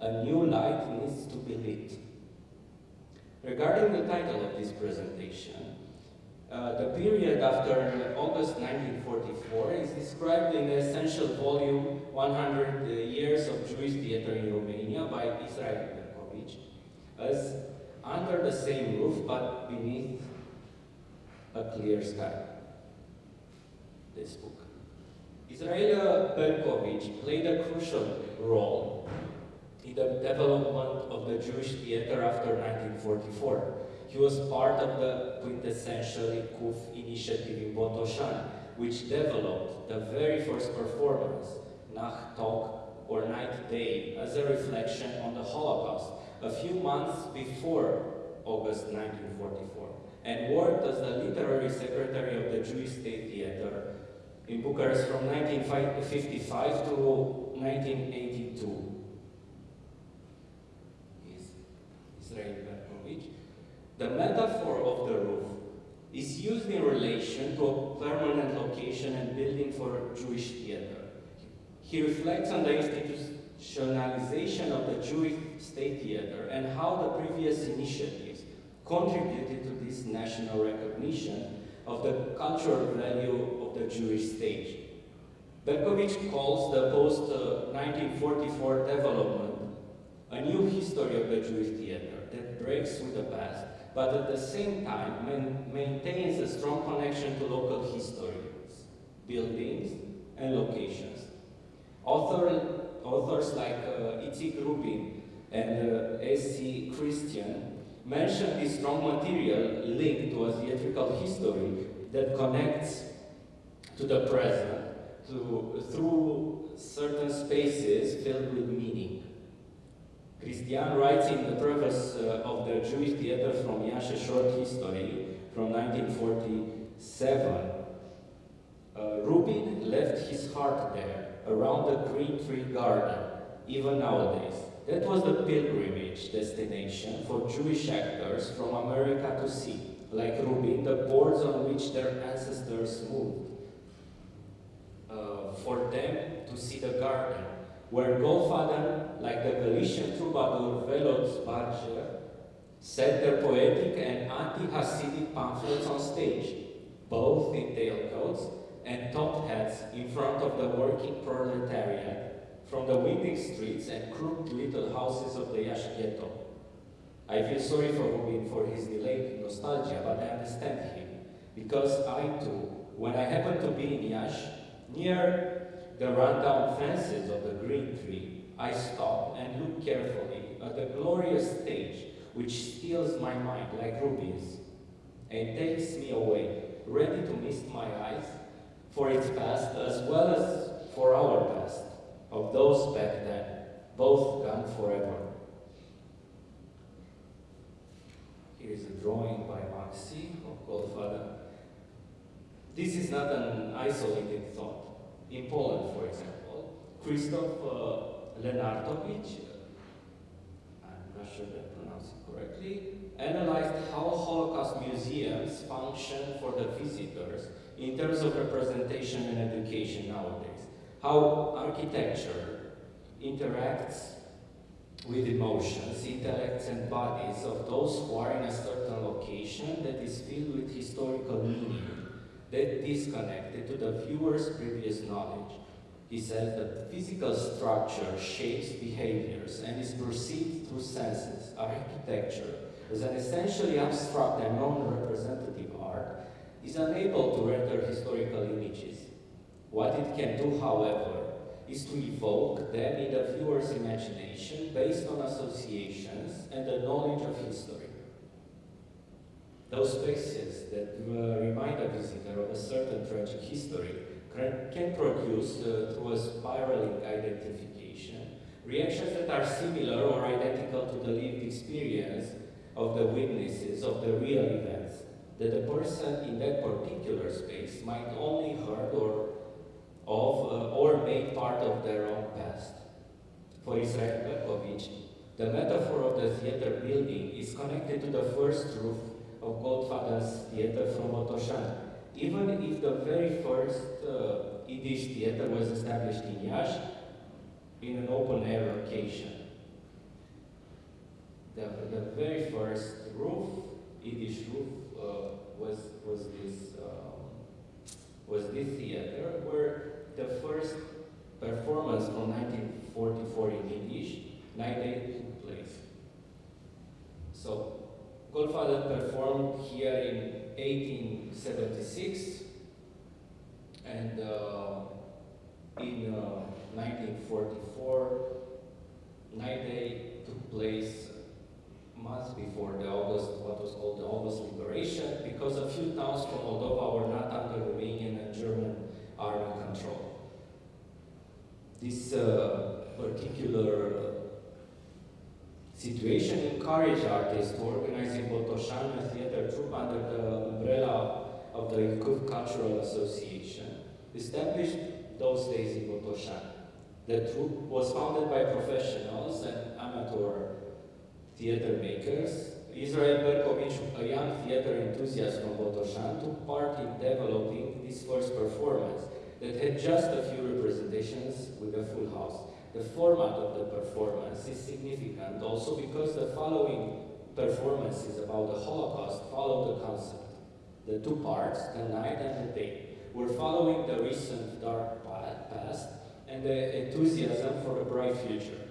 A new light needs to be lit. Regarding the title of this presentation, uh, the period after August 1944 is described in the essential volume 100 Years of Jewish Theater in Romania by Israel Berkovich as under the same roof but beneath a clear sky. This book. Israel Berkovich played a crucial role in the development of the Jewish theater after 1944. He was part of the quintessential Kuf initiative in Botosan, which developed the very first performance, Nacht Tag or Night Day, as a reflection on the Holocaust, a few months before August 1944, and worked as the literary secretary of the Jewish State Theater in Bucharest from 1955 to 1982. Israel Berkovich. The metaphor of the roof is used in relation to a permanent location and building for Jewish theater. He reflects on the institutionalization of the Jewish state theater and how the previous initiatives contributed to this national recognition of the cultural value of the Jewish stage. Berkovich calls the post-1944 development a new history of the Jewish theater that breaks with the past but at the same time man maintains a strong connection to local histories, buildings, and locations. Author, authors like uh, Itzik Rubin and uh, S.C. Christian mention this strong material linked to a theatrical history that connects to the present to, through certain spaces filled with meaning. Christian writes in the preface uh, of the Jewish Theater from a short history from 1947. Uh, Rubin left his heart there, around the green tree garden, even nowadays. That was the pilgrimage destination for Jewish actors from America to see, like Rubin, the boards on which their ancestors moved. Uh, for them to see the garden, where Goldfaden, like the Galician troubadour Veloz Barger, set their poetic and anti-Hasidic pamphlets on stage, both in tailcoats and top hats in front of the working proletariat from the winding streets and crooked little houses of the Iași ghetto. I feel sorry for Rubin for his delayed nostalgia, but I understand him, because I too, when I happened to be in Iași, near the rundown fences of the green tree, I stop and look carefully at the glorious stage which steals my mind like rubies and takes me away, ready to mist my eyes for its past as well as for our past, of those back then, both gone forever. Here is a drawing by Maxi of Goldfaden. This is not an isolated thought. In Poland, for example, Krzysztof uh, Lenartowicz, I'm not sure that I pronounce it correctly, analyzed how Holocaust museums function for the visitors in terms of representation and education nowadays. How architecture interacts with emotions, intellects and bodies of those who are in a certain location that is filled with historical meaning that disconnected to the viewer's previous knowledge. He says that physical structure shapes behaviors and is perceived through senses. Architecture, as an essentially abstract and non-representative is unable to render historical images. What it can do, however, is to evoke them in the viewer's imagination based on associations and the knowledge of history. Those spaces that uh, remind a visitor of a certain tragic history can produce, uh, through a spiraling identification, reactions that are similar or identical to the lived experience of the witnesses of the real events that the person in that particular space might only heard or of uh, or made part of their own past. For Israel Berkovich, the metaphor of the theater building is connected to the first roof of Goldfaden's theater from Botoșani. Even if the very first uh, Yiddish theater was established in Iași in an open-air location. The, the very first roof, Yiddish roof, uh, was, was, this, um, was this theater where the first performance from 1944 in Yiddish, Night Day, took place. So Goldfaden performed here in 1876 and uh, in uh, 1944 Night Day took place months before the August, what was called the August Liberation, because a few towns from Moldova were not under Romanian and German army control. This uh, particular situation encouraged artists to organize in Botoșani a theater troupe under the umbrella of the Ilkuv Cultural Association, established those days in Botoșani. The troupe was founded by professionals and amateur theater makers. Israel Berkovich, a young theater enthusiast from Botoșani, took part in developing this first performance that had just a few representations with a full house. The format of the performance is significant also because the following performances about the Holocaust follow the concept. The two parts, the night and the day, were following the recent dark past and the enthusiasm for a bright future.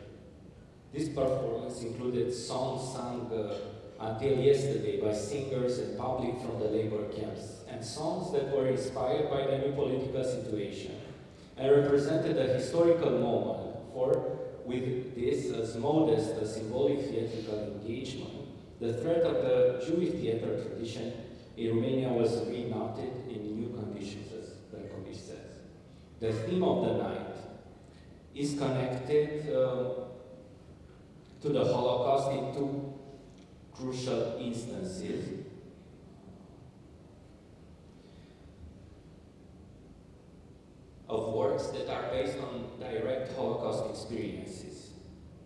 This performance included songs sung uh, until yesterday by singers and public from the labor camps, and songs that were inspired by the new political situation and represented a historical moment for with this as modest a symbolic theatrical engagement, the thread of the Jewish theater tradition in Romania was remounted in new conditions, as Berkovich says. The theme of the night is connected uh, to the Holocaust in two crucial instances. of works that are based on direct Holocaust experiences.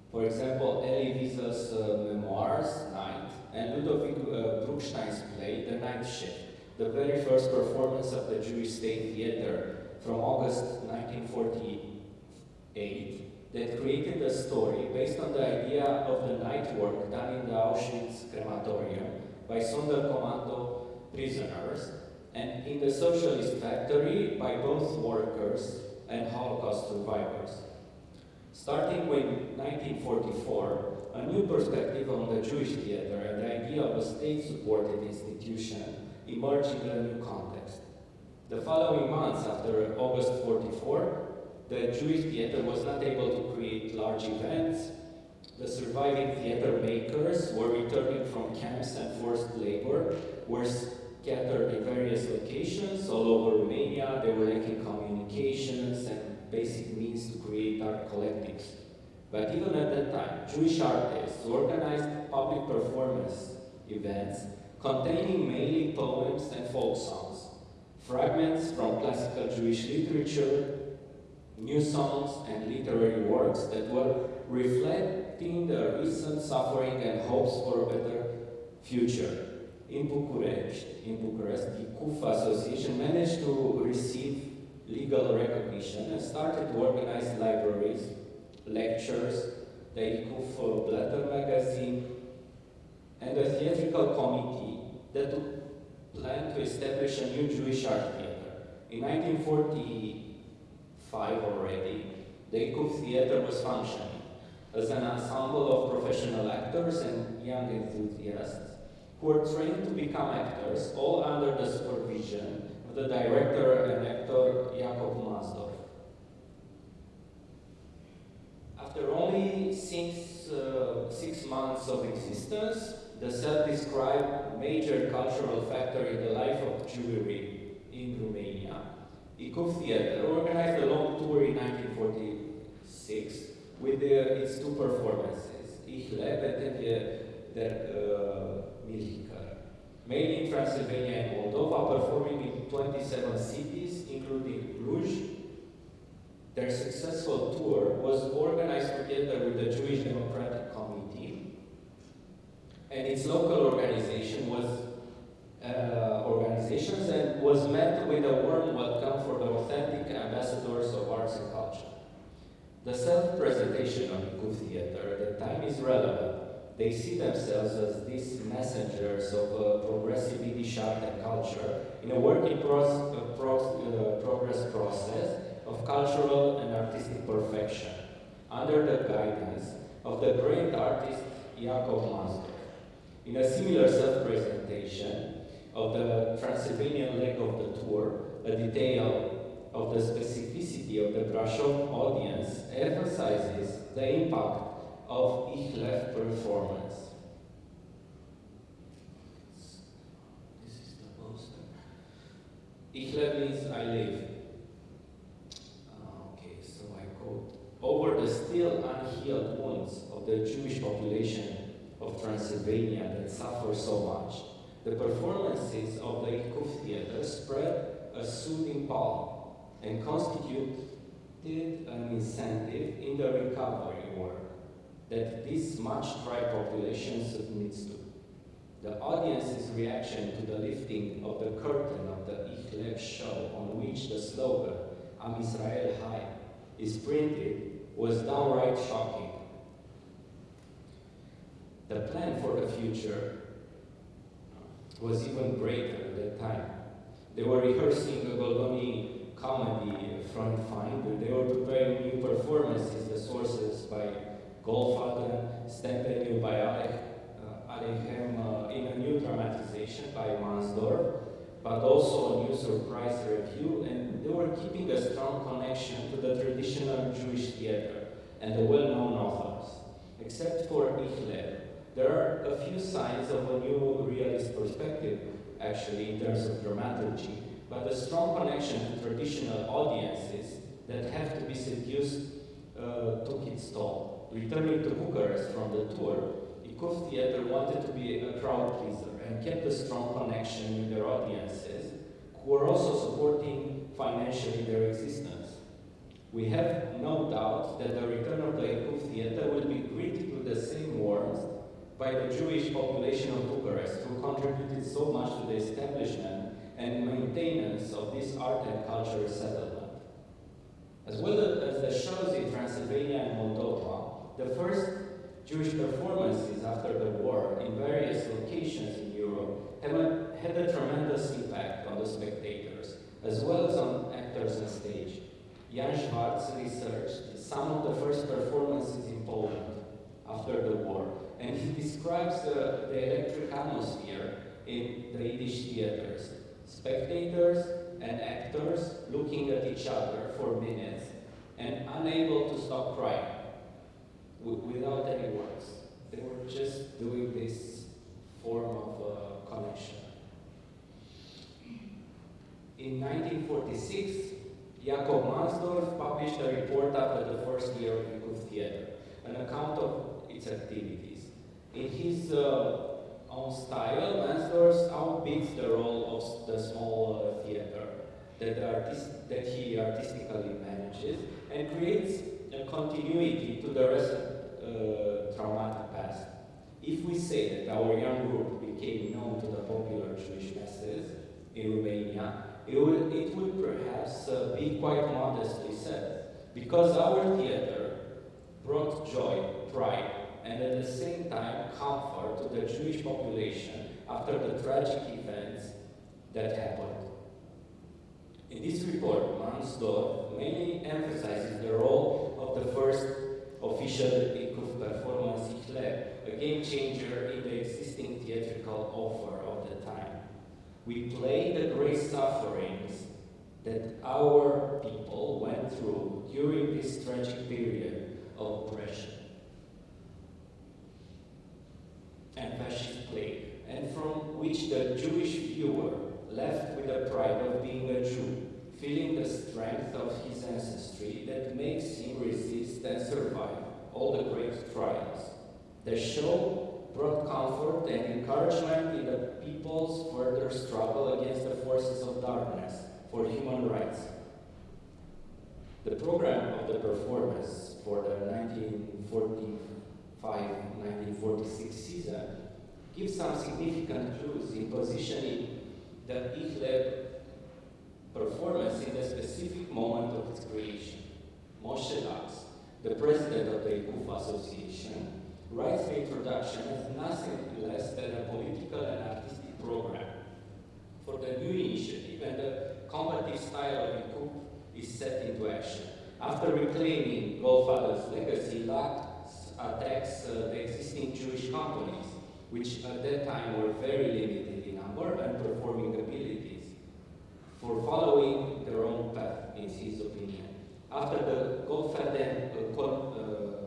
For example, Elie Wiesel's uh, memoirs, Night, and Ludovic uh, Bruckstein's play, The Night Shift, the very first performance of the Jewish State Theater from August 1948 that created a story based on the idea of the night work done in the Auschwitz crematorium by Sonderkommando prisoners and in the socialist factory by both workers and Holocaust survivors. Starting with 1944, a new perspective on the Jewish theater and the idea of a state-supported institution emerged in a new context. The following months after August 44, the Jewish theater was not able to create large events. The surviving theater makers were returning from camps and forced labor, were scattered in various locations all over Romania. They were lacking communications and basic means to create art collectives. But even at that time, Jewish artists organized public performance events containing mainly poems and folk songs, fragments from classical Jewish literature, new songs and literary works that were reflecting the recent suffering and hopes for a better future in Bucharest, in Bucharest, the KUF Association managed to receive legal recognition and started to organize libraries, lectures, the IKUF Blätter magazine, and a theatrical committee that planned to establish a new Jewish art theater. In 1945 already, the IKUF theater was functioning as an ensemble of professional actors and young enthusiasts who were trained to become actors, all under the supervision of the director and actor Jakob Masdorf. After only six, uh, six months of existence, the self-described major cultural factor in the life of Jewry in Romania. Ikuf Theatre organized a long tour in 1946 with the, its two performances, Ich lebe and der uh, Milchika, made in Transylvania and Moldova, performing in 27 cities, including Cluj. Their successful tour was organized together with the Jewish Democratic Committee, and its local organization was uh, organizations and was met with a warm welcome for the authentic ambassadors of arts and culture. The self-presentation of Ikuf Theatre at the time is relevant. They see themselves as these messengers of uh, progressive Yiddish art and culture in a work in pros, uh, pros, uh, progress process of cultural and artistic perfection under the guidance of the great artist Jakob Mansdorf. In a similar self-presentation of the Transylvanian leg of the tour, a detail of the specificity of the Brasov audience emphasizes the impact of Ichlev performance. This is the poster. Ichlev means I live. Ah, Okay, so I quote, over the still unhealed wounds of the Jewish population of Transylvania that suffer so much, the performances of the Ikuf Theatre spread a soothing palm and constituted an incentive in the recovery work that this much tried population submits to. The audience's reaction to the lifting of the curtain of the Ichlev show on which the slogan Am Israel High is printed was downright shocking. The plan for the future was even greater at that time. They were rehearsing a Goldoni comedy Front Find. They were preparing new performances, the sources by Goldfaden, Stempenu by Alec, uh, Alechem, uh, in a new dramatization by Mansdorf, but also a new surprise review, and they were keeping a strong connection to the traditional Jewish theater and the well-known authors. Except for Ichlev, there are a few signs of a new realist perspective, actually, in terms of dramaturgy, but a strong connection to traditional audiences that have to be seduced uh, took its toll. Returning to Bucharest from the tour, Ikov Theatre wanted to be a crowd pleaser and kept a strong connection with their audiences, who were also supporting financially their existence. We have no doubt that the return of the Ikov Theatre will be greeted with the same warmth by the Jewish population of Bucharest, who contributed so much to the establishment and maintenance of this art and culture settlement. As well as the shows in Transylvania and Moldova, the first Jewish performances after the war in various locations in Europe have a, had a tremendous impact on the spectators, as well as on actors on stage. Jan Schwartz researched some of the first performances in Poland after the war, and he describes the, the electric atmosphere in the Yiddish theaters. Spectators and actors looking at each other for minutes and unable to stop crying without any words. They were just doing this form of uh, connection. In 1946, Jakob Mansdorf published a report after the first year of Ikuf Theatre, an account of its activities. In his uh, own style, Mansdorf outbids the role of the small uh, theatre that, artist, that he artistically manages and creates a continuity to the recent uh, traumatic past. If we say that our young group became known to the popular Jewish masses in Romania, it would, it would perhaps uh, be quite modestly said, because our theater brought joy, pride, and at the same time comfort to the Jewish population after the tragic events that happened. In this report, Mansdorf mainly emphasizes the role of the first official Ikuf performance Ichlev, a game changer in the existing theatrical offer of the time. We play the great sufferings that our people went through during this tragic period of oppression. And anti-fascist play, and from which the Jewish viewer left with the pride of being a Jew, feeling the strength of his ancestry that makes him resist and survive all the great trials. The show brought comfort and encouragement in the people's further struggle against the forces of darkness for human rights. The program of the performance for the 1945-1946 season gives some significant clues in positioning the Ich performance in the specific moment of its creation. Moshe Laks, the president of the IKUF Association, writes the introduction as nothing less than a political and artistic program for the new initiative and the combative style of IKUF is set into action. After reclaiming Goldfather's legacy, Laks attacks uh, the existing Jewish companies, which at that time were very limited in number and performing abilities, for following their own path, in his opinion. After the Goldfaden, uh, uh,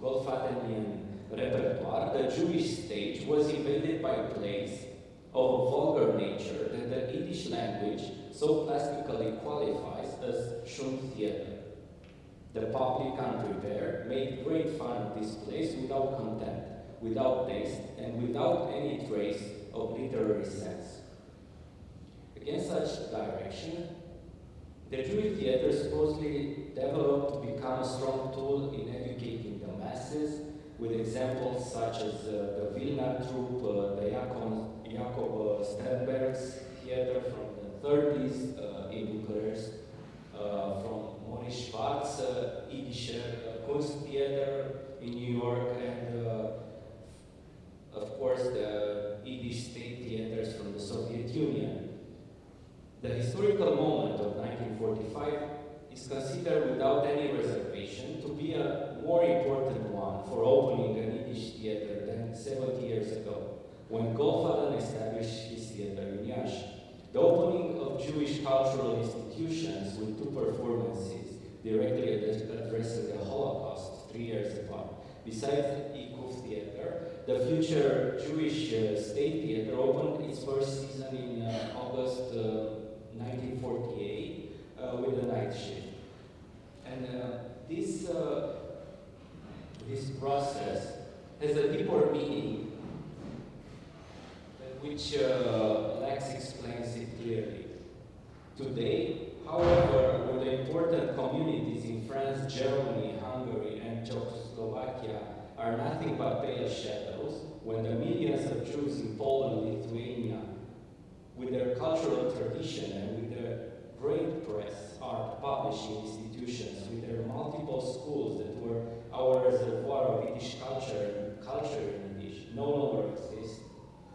Goldfadenian repertoire, the Jewish stage was invaded by plays of a vulgar nature that the Yiddish language so plastically qualifies as Schund theater. The public unprepared made great fun of this place without contempt, without taste, and without any trace of literary sense. Against such direction, the Jewish theater supposedly developed to become a strong tool in educating the masses with examples such as uh, the Vilna troupe, uh, the Jakob, Jakob uh, Sternberg's theater from the 30s uh, in Bucharest, uh, from Maurice Schwarz, uh, Yiddish uh, Kunst Theater in New York, and of course the Yiddish state theaters from the Soviet Union. The historical moment of 1945 is considered without any reservation to be a more important one for opening an Yiddish theater than 70 years ago, when Goldfaden established his theater in Yash. The opening of Jewish cultural institutions with two performances directly addressing the Holocaust three years apart. Besides Ikuf Theater, the future Jewish uh, State Theater opened its first season in uh, August uh, 1948 uh, with the night shift. And uh, this, uh, this process has a deeper meaning which uh, Lex explains it clearly. Today, however, with the important communities in France, Germany, Hungary, and Czechoslovakia are nothing but pale shadows, when the millions of Jews in Poland, Lithuania, with their cultural tradition and with their great press, art, publishing institutions, with their multiple schools that were our reservoir of Yiddish culture and culture in Yiddish, no longer exist.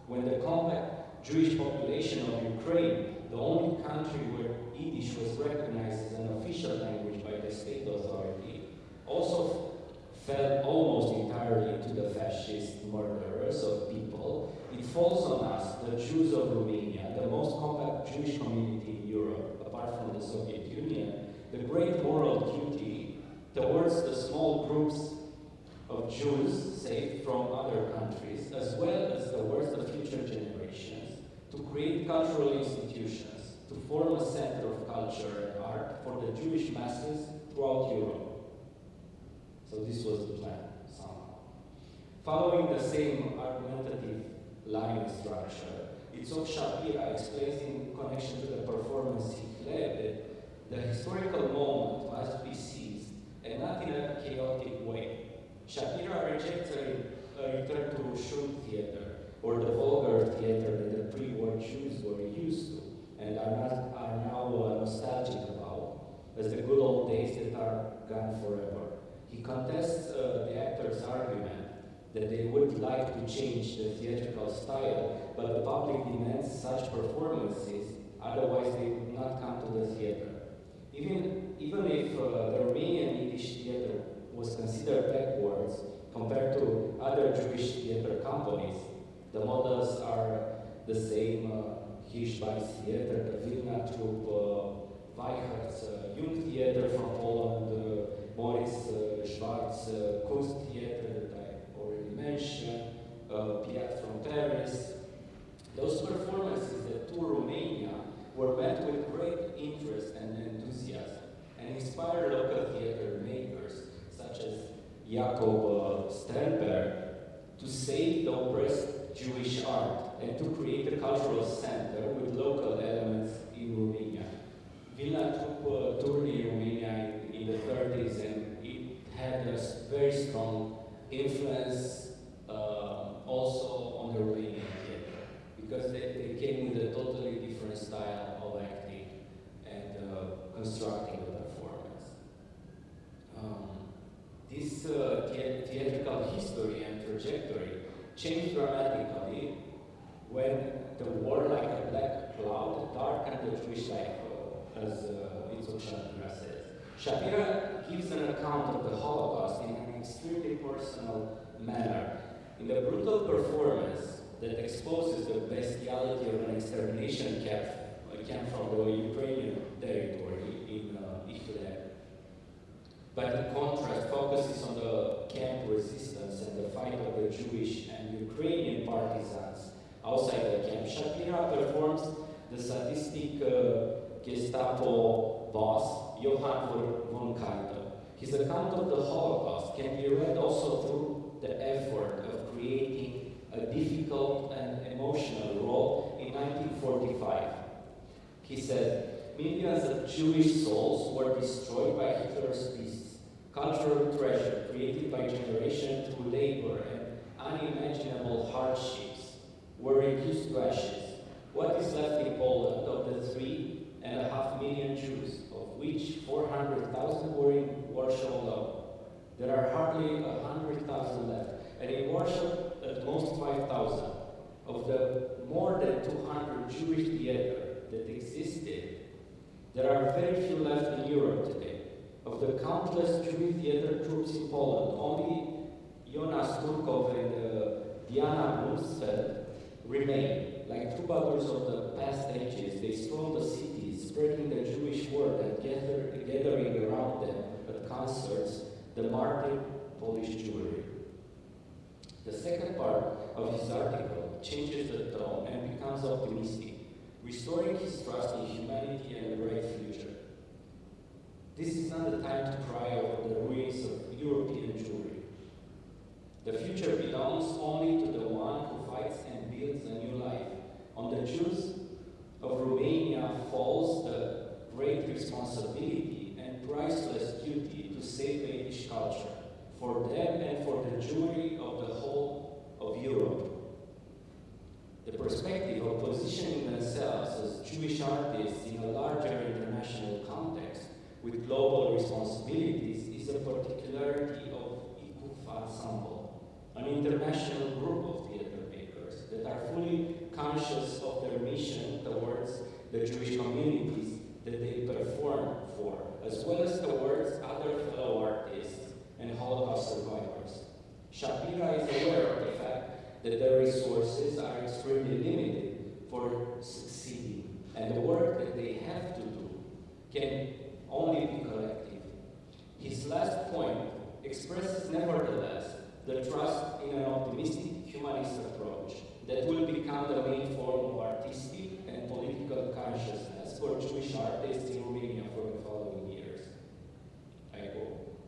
When the compact Jewish population of Ukraine, the only country where Yiddish was recognized as an official language by the state authority, also fell almost entirely into the fascist murderers of people, it falls on us, the Jews of Romania, the most compact Jewish community in Europe, apart from the Soviet Union, the great moral duty towards the small groups of Jews saved from other countries, as well as towards the future generations, to create cultural institutions, to form a center of culture and art for the Jewish masses throughout Europe. So this was the plan, somehow. Following the same argumentative line structure, Itzhak Shapira explains in connection to the performance he led the historical moment must be seized, and not in a chaotic way. Shapira rejects a, a return to Schund theater, or the vulgar theater that the pre-war Jews were used to, and are, not, are now uh, nostalgic about, as the good old days that are gone forever. He contests uh, the actor's argument that they would like to change the theatrical style, but the public demands such performances, otherwise they would not come to the theater. Even, even if uh, the Romanian Yiddish theater was considered backwards compared to other Jewish theater companies, The models are the same uh, Hirschbeiss Theater, the Vilna troupe, uh, Weichert's uh, Jung Theater from Poland, uh, Boris uh, Schwartz uh, Coast Theater that I already mentioned, uh, Pirat from Paris. Those performances that tour Romania were met with great interest and enthusiasm and inspired local theater makers such as Jakob uh, Sternberg to save the oppressed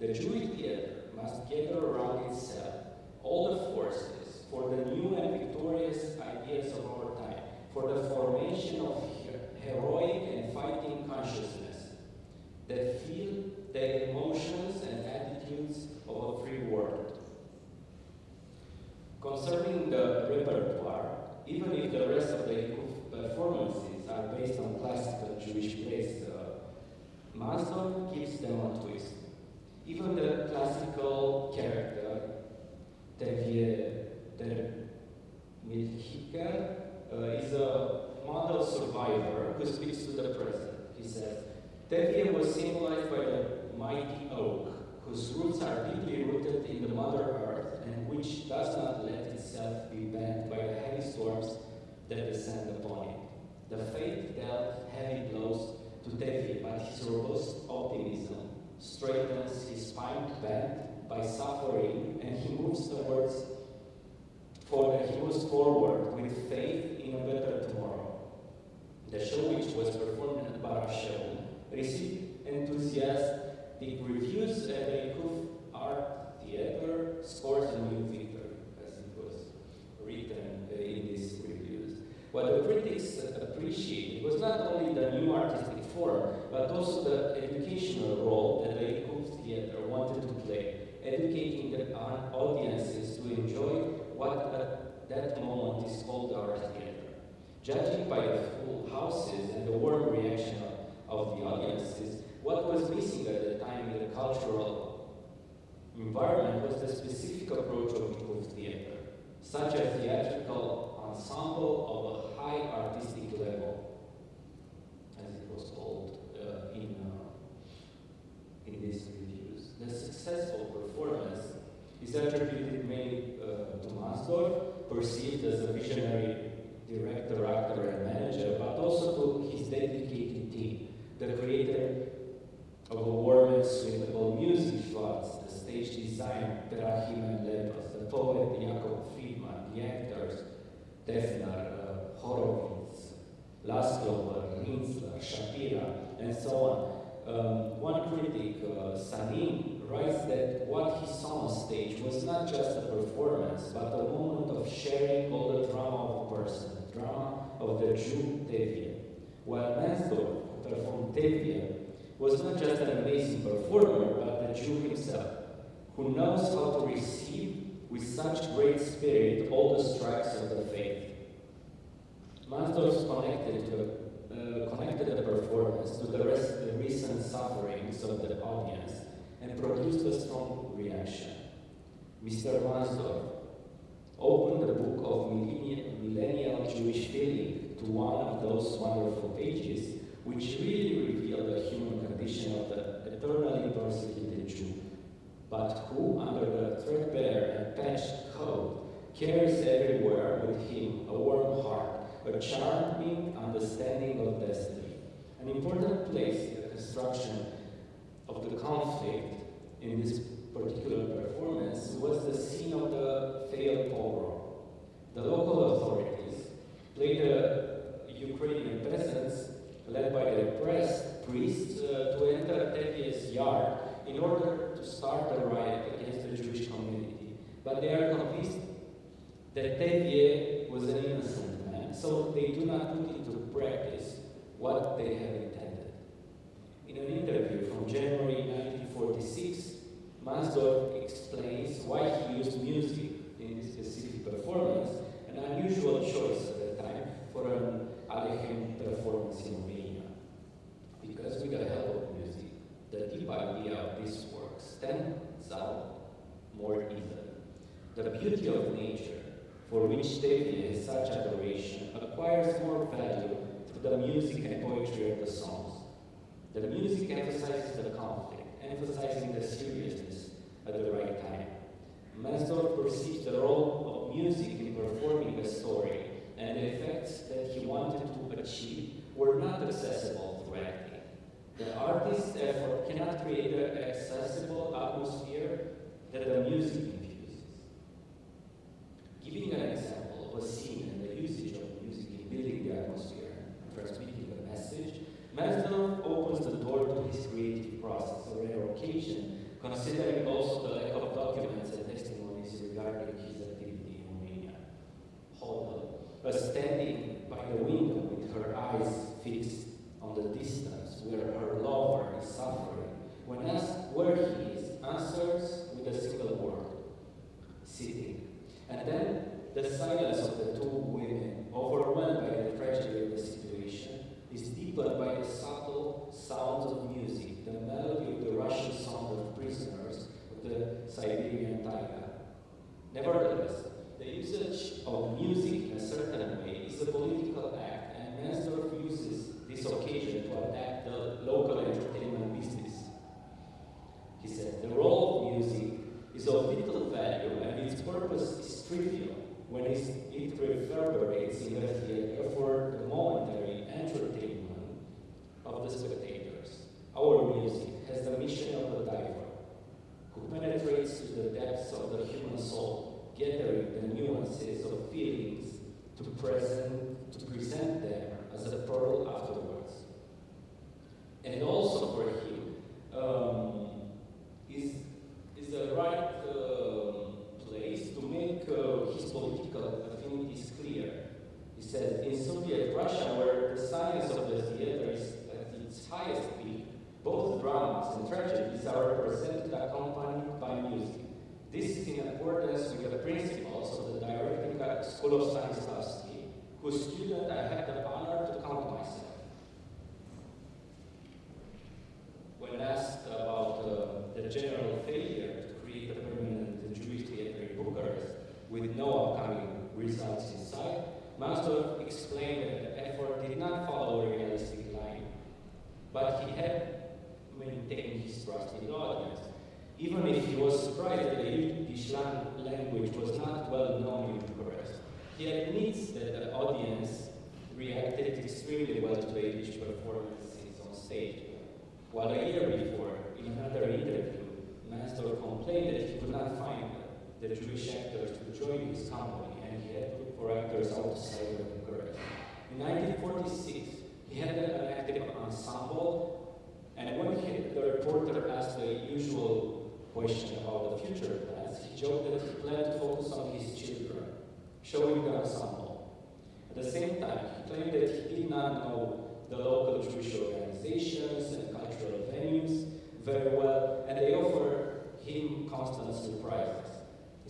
The Jewish theater must gather around itself all the forces for the new and victorious ideas of our time, for the formation of heroic and fighting consciousness that feel the emotions and attitudes of a free world. Concerning the repertoire, even if the rest of the performances are based on classical Jewish plays, uh, Maslow gives them a twist even the classical character Davier Der Milchiker uh, is a model survivor who speaks to the present. He says, Davier was symbolized by the mighty oak, whose roots are deeply rooted in the Mother Earth and which does not let itself be bent by the heavy storms that descend upon it. The fate dealt heavy blows to Davier, but his robust optimism straightens his spine bent by suffering, and he moves towards, for, he moves forward with faith in a better tomorrow. The show, which was performed at Barashel, received enthusiastic reviews and the Kuf Art Theater scores a new victory, as it was written uh, in these reviews. What the critics appreciated was not only the new artistic but also the educational role that the Kuf Theater wanted to play, educating the audiences to enjoy what at that moment is called art theater. Judging by the full houses and the warm reaction of, the audiences, what was missing at the time in the cultural environment was the specific approach of Kuf theater, such a theatrical ensemble of a high artistic level, was called uh, in, uh, in these reviews. The successful performance is attributed mainly uh, to Mansdorf, perceived as a visionary director, actor, and manager, but also to his dedicated team, the creator of a warm and suitable music shots, the stage design, Terahim and Lepos, the poet Jakob Friedman, the actors, Defner, uh, Horowitz, Laszlo, Rinsler, Shapira, and so on. Um, one critic, uh, Sanin, writes that what he saw on stage was not just a performance, but a moment of sharing all the drama of a person, the drama of the Jew Tevye. While Mansdorf, who performed Tevye, was not just an amazing performer, but the Jew himself, who knows how to receive with such great spirit all the strikes of the faith. Mansdorf connected, to, uh, connected the performance to the, rest, the recent sufferings of the audience and produced a strong reaction. Mr. Mansdorf opened the book of millennial Jewish feeling to one of those wonderful pages which really reveal the human condition of the eternally persecuted Jew, but who, under the threadbare and patched coat, carries everywhere with him a warm heart, a charming understanding of destiny. An important place in the construction of the conflict in this particular performance was the scene of the failed pogrom. The local authorities played the Ukrainian peasants led by the repressed priests uh, to enter Tevye's yard in order to start a riot against the Jewish community. But they are convinced that Tevye was an innocent so they do not put into practice what they have intended. In an interview from January 1946, Mansdorf explains why he used music in this specific performance, an unusual choice at the time for an Aleichem performance in Romania. Because with the help of music, the deep idea of this work stands out more easily. The beauty of nature, for which Tevye has such adoration, acquires more value through the music and poetry of the songs. The music emphasizes the conflict, emphasizing the seriousness at the right time. Mansdorf perceived the role of music in performing a story, and the effects that he wanted to achieve were not accessible through acting. The artist's effort cannot create an accessible atmosphere that the music Giving an example of a scene and the usage of music in building the atmosphere and transmitting a message, Mansdorf opens the door to his creative process, a rare occasion, considering also the lack of documents and testimonies regarding his activity in Romania. Hodel was standing by the window with her eyes fixed on the distance where her lover is suffering. When asked where he is, answers with a single word, sitting. And then the silence of the two women, overwhelmed by the tragedy of the situation, is deepened by the subtle sounds of music, the melody of the Russian song of prisoners of the Siberian taiga. Nevertheless, the usage of music in a certain way is a political act, and Mansdorf uses this occasion to attack the local entertainment business. He said, the role of music is of vital value and its purpose is trivial when it reverberates in the theater for the momentary entertainment of the spectators. Our music has the mission of a diver who penetrates to the depths of the human soul, gathering the nuances of feelings to present, to present them as a pearl afterwards. And also for him, um, is, is the right um make uh, his political affinities clear. He said, in Soviet Russia, where the science of the theater is at its highest peak, both dramas and tragedies are represented accompanied by music. This is in accordance with the principles of the directing school of Stanislavski, whose student I had the honor to count myself. When asked about uh, the general failure to create a permanent Jewish theater in Bucharest with no upcoming results in sight, Mansdorf explained that the effort did not follow a realistic line, but he had maintained his trust in the audience. Even if he was surprised that the Yiddish language was not well known in Bucharest, he admits that the audience reacted extremely well to the Yiddish performances on stage. While a year before, in another interview, Mansdorf complained that he could not find the Jewish actors to join his company and he had to look for actors outside of Bucharest. In 1946, he had an active ensemble, and when he, the reporter asked the usual question about the future plans, he joked that he planned to focus on his children, showing the ensemble. At the same time, he claimed that he did not know the local Jewish organizations and cultural venues very well, and they offered him constant surprises.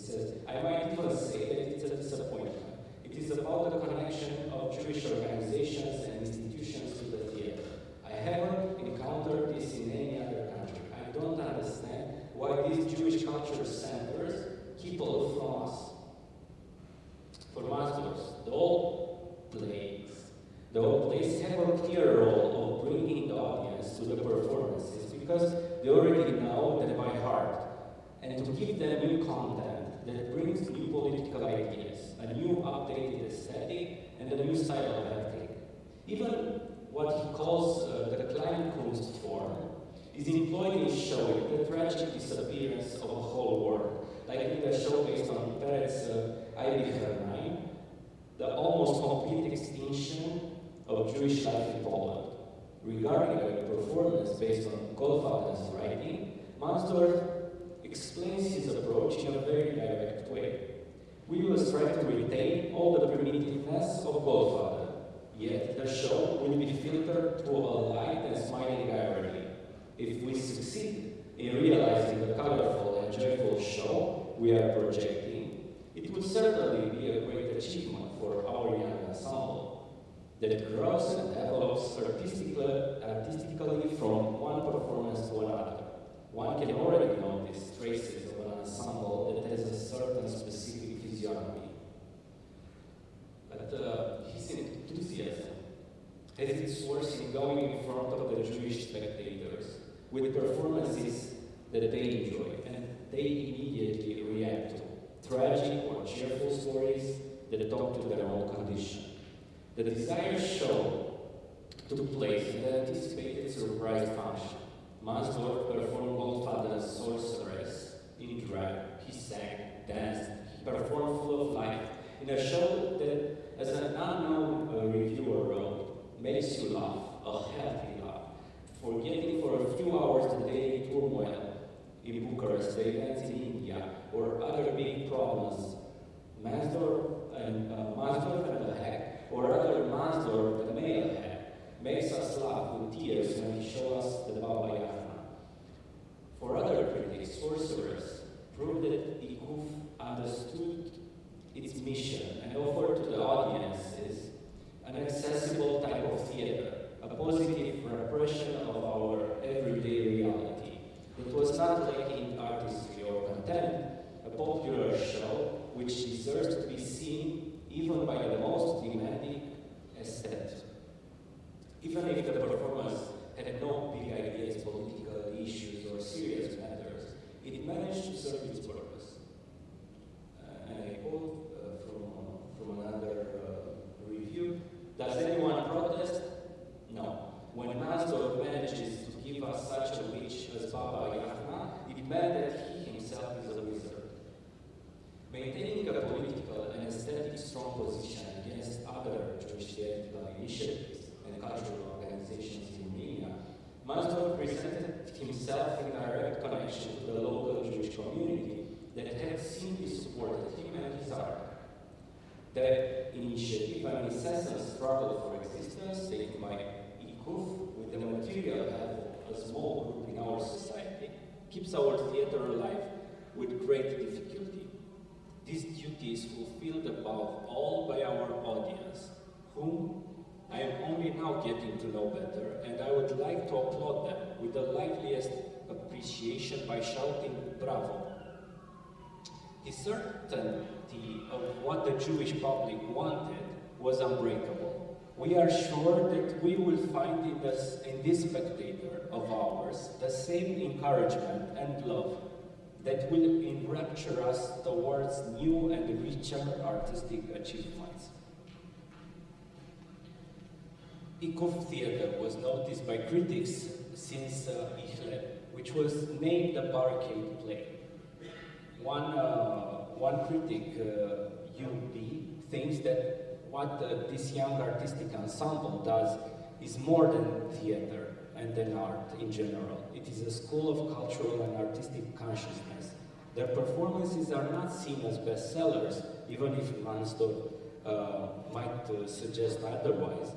Says, I might even say that it's a disappointment. It is about the connection of Jewish organizations and institutions to the theater. I haven't encountered this in any other country. I don't understand why these Jewish culture centers keep from us. For masters, the old plays, the old plays have a clear role of bringing the audience to the performances because they already know them by heart and to give them new content that brings new political ideas, a new updated aesthetic, and a new style of acting. Even what he calls uh, the Kleinkunst form is employed in showing the tragic disappearance of a whole world, like in the show based on Peretz uh, Eilicher the almost complete extinction of Jewish life in Poland. Regarding a performance based on Goldfaden's writing, Mansdorf explains his approach in a very direct way. We will try to retain all the primitiveness of Goldfaden, yet the show will be filtered through a light and smiling irony. If we succeed in realizing the colorful and joyful show we are projecting, it would certainly be a great achievement for our young ensemble that grows and develops artistically, artistically from one performance to another. One can already notice traces of an ensemble that has a certain specific physiognomy. But uh, his enthusiasm has its source in going in front of the Jewish spectators with performances that they enjoy and they immediately react to. Tragic or cheerful stories that talk to their own condition. The desired show took place in the anticipated surprise function. Mansdorf performed Goldfaden's Sorceress in drag. He sang, danced, he performed full of life in a show that, as an unknown uh, reviewer wrote, makes you laugh, a healthy laugh, forgetting for a few hours the daily turmoil in Bucharest, the in India, or other big problems. Mansdorf and uh, and the Heck, or other Mansdorf the male Heck, makes us laugh with tears when he shows us the Baba Yaga. For other critics, sorcerers proved that Ikuf understood its mission and offered to the audiences an accessible type of theater, a positive repression of our everyday reality. It was not lacking artistry or content, a popular The certainty of what the Jewish public wanted was unbreakable. We are sure that we will find in this, in this spectator of ours the same encouragement and love that will enrapture us towards new and richer artistic achievements. Ikov Theatre was noticed by critics since uh, Ichle, which was named a barricade play. One, uh, one critic, uh, UB, thinks that what uh, this young artistic ensemble does is more than theater and than art in general. It is a school of cultural and artistic consciousness. Their performances are not seen as bestsellers, even if Mansdorf uh, might uh, suggest otherwise.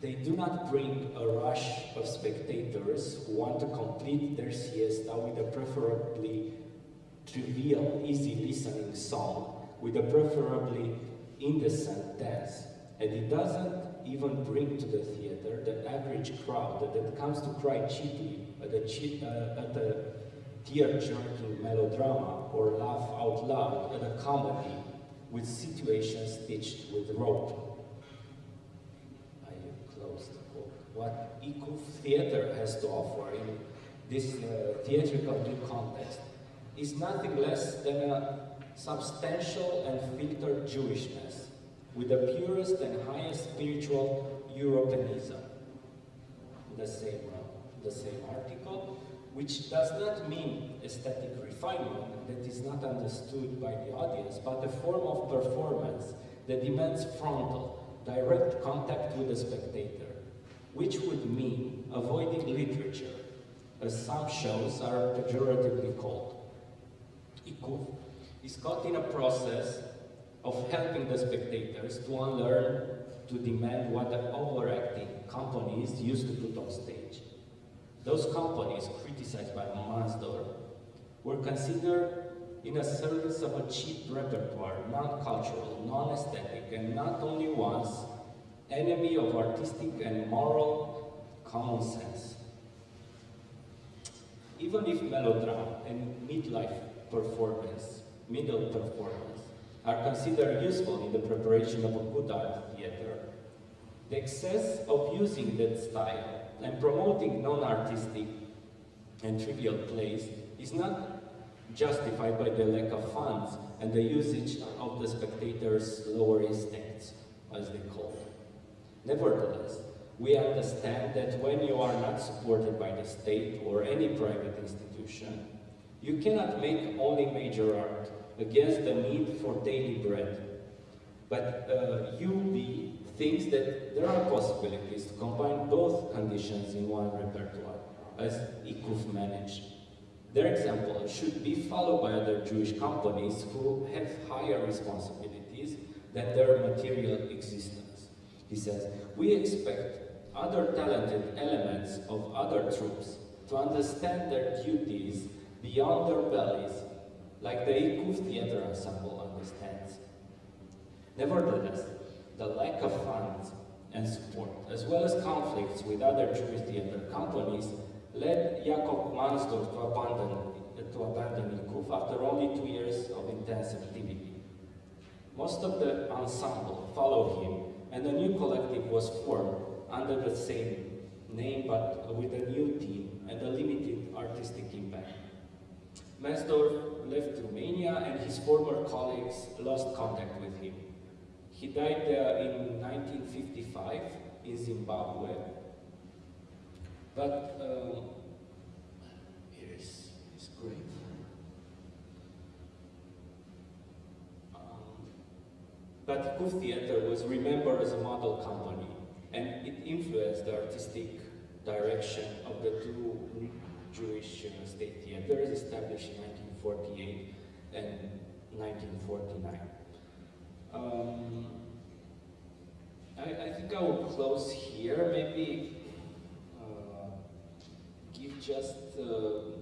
They do not bring a rush of spectators who want to complete their siesta with a preferably trivial, easy listening song, with a preferably indecent dance. And it doesn't even bring to the theater the average crowd that comes to cry cheaply at a, uh, at a tear-jerking melodrama or laugh out loud at a comedy with situations stitched with rope. I close the quote. What Ikuf theater has to offer in this uh, theatrical new context is nothing less than a substantial and filtered Jewishness with the purest and highest spiritual Europeanism. The same, the same article, which does not mean aesthetic refinement that is not understood by the audience, but a form of performance that demands frontal, direct contact with the spectator, which would mean avoiding literature, as some shows are pejoratively called. Ikuf is caught in a process of helping the spectators to unlearn to demand what the overacting companies used to put on stage. Those companies, criticized by Mansdorf, were considered in a service of a cheap repertoire, non-cultural, non-aesthetic, and not only once, enemy of artistic and moral common sense. Even if melodrama and midlife performance, middle performance, are considered useful in the preparation of a good art theater, the excess of using that style and promoting non-artistic and trivial plays is not justified by the lack of funds and the usage of the spectators' lower instincts, as they call it. Nevertheless, we understand that when you are not supported by the state or any private institution, you cannot make only major art against the need for daily bread. But uh, UB thinks that there are possibilities to combine both conditions in one repertoire, as IKUF managed. Their example should be followed by other Jewish companies who have higher responsibilities than their material existence. He says, we expect other talented elements of other troops to understand their duties beyond their bellies, like the Ikuf Theater Ensemble understands. Nevertheless, the lack of funds and support, as well as conflicts with other Jewish theater companies, led Jakob Mansdorf to abandon, to abandon Ikuf after only two years of intense activity. Most of the ensemble followed him, and a new collective was formed under the same name but with a new team and a limited artistic. Mansdorf left Romania and his former colleagues lost contact with him. He died uh, in 1955 in Zimbabwe. But um, here is his grave. Um, but Ikuf Theater was remembered as a model company and it influenced the artistic direction of the two Jewish uh, state theaters established in 1948 and 1949. Um, I, I, think I will close here, maybe uh, give just uh,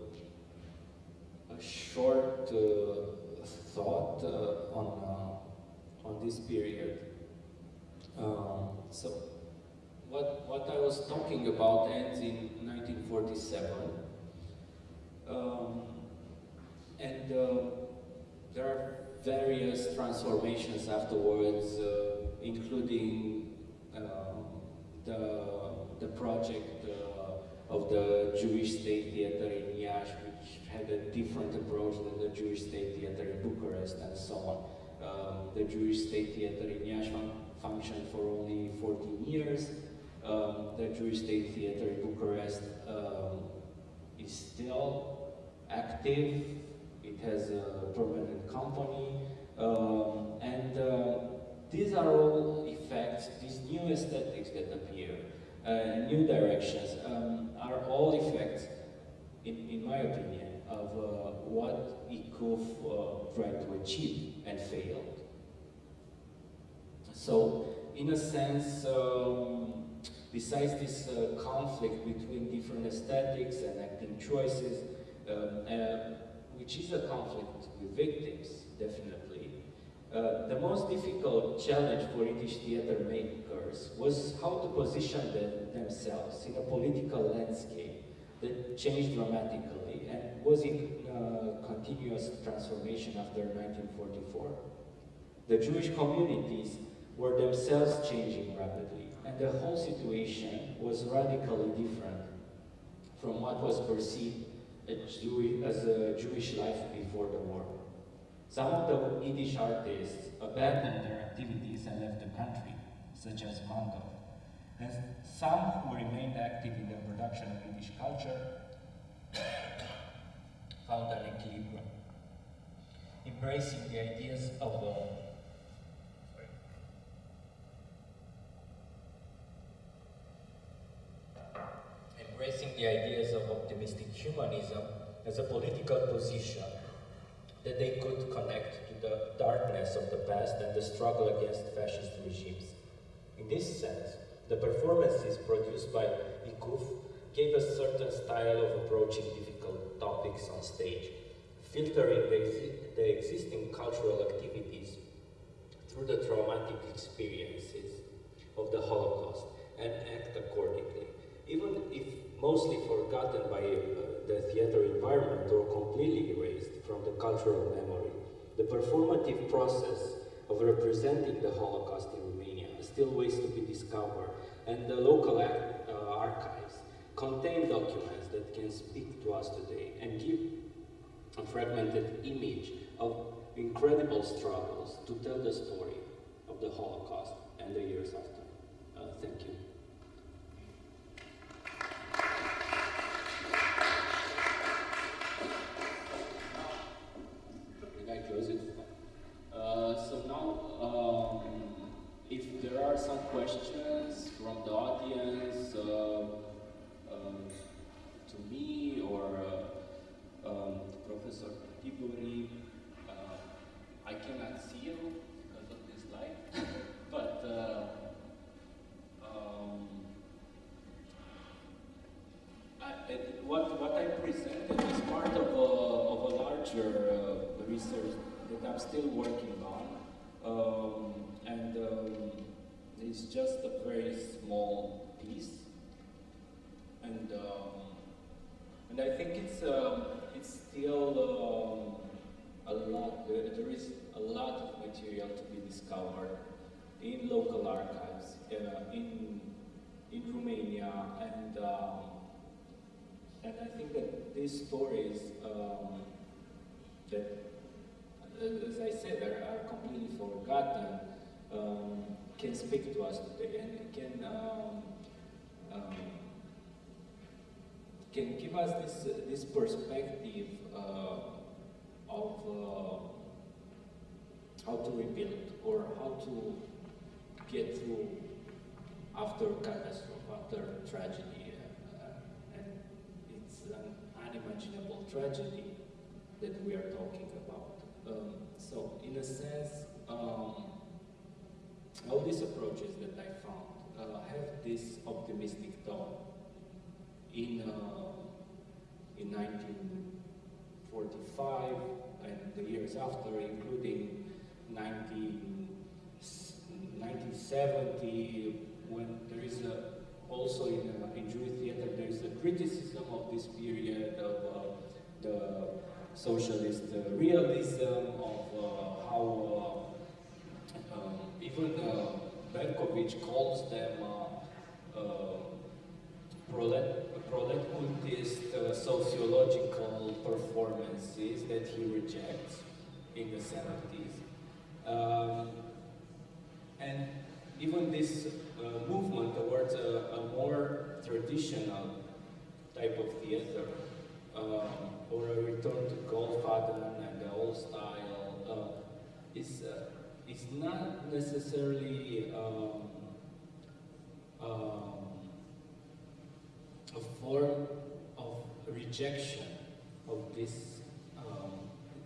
a short uh, thought uh, on, uh, on this period. Um, so what, what I was talking about ends in 1947. Um, and uh, there are various transformations afterwards, uh, including um, the, the project uh, of the Jewish State Theatre in Iași, which had a different approach than the Jewish State Theatre in Bucharest and so on. Um, the Jewish State Theatre in Iași fun functioned for only 14 years. Um, the Jewish State Theatre in Bucharest um, is still active it has a permanent company, um, and uh, these are all effects, these new aesthetics that appear, uh, new directions, um, are all effects, in, in my opinion, of uh, what Ikuf uh, tried to achieve and failed. So, in a sense, um, besides this uh, conflict between different aesthetics and acting choices, um, uh, which is a conflict with victims, definitely. Uh, the most difficult challenge for Yiddish theater makers was how to position them, themselves in a political landscape that changed dramatically and was in uh, continuous transformation after 1944. The Jewish communities were themselves changing rapidly, and the whole situation was radically different from what was perceived as a Jewish life before the war. Some of the Yiddish artists abandoned their activities and left the country, such as Mando. And some who remained active in the production of Yiddish culture found an equilibrium, embracing the ideas of uh, embracing the ideas of optimistic humanism as a political position that they could connect to the darkness of the past and the struggle against fascist regimes. In this sense, the performances produced by Ikuf gave a certain style of approaching difficult topics on stage, filtering the, the existing cultural activities through the traumatic experiences of the Holocaust and act accordingly even if mostly forgotten by uh, the theater environment or completely erased from the cultural memory, the performative process of representing the Holocaust in Romania still waits to be discovered, and the local act, uh, archives contain documents that can speak to us today and give a fragmented image of incredible struggles to tell the story of the Holocaust and the years after. Uh, thank you. Questions from the audience uh, um, to me or uh, um, Professor Tibori. Uh, I cannot see you because of this light, but uh, um, I, what, what I presented is part of a, of a larger uh, research that I'm still working on. Um, and um, is just a very small piece, and um, and I think it's um, it's still um, a lot. There, there is a lot of material to be discovered in local archives uh, in in Romania, and um, and I think that these stories um, that, as I said, are, are completely forgotten. Um, can speak to us today and can um, um, can give us this uh, this perspective uh, of uh, how to rebuild or how to get through after catastrophe, after tragedy. Uh, and it's an unimaginable tragedy that we are talking about. Um, so, in a sense, um, all these approaches that I found uh, have this optimistic tone. In, uh, in 1945 and the years after, including 19, 1970, when there is a, also in, uh, in Jewish theater, there is a criticism of this period of uh, the socialist uh, realism, of uh, how uh, even uh, Berkovich calls them uh, uh, prolet, proletcultist uh, sociological performances that he rejects in the 70s. Um, and even this uh, movement towards a, a, more traditional type of theater, um, or a return to Goldfaden and the old style, uh, is, is not necessarily um, um, a form of rejection of this um,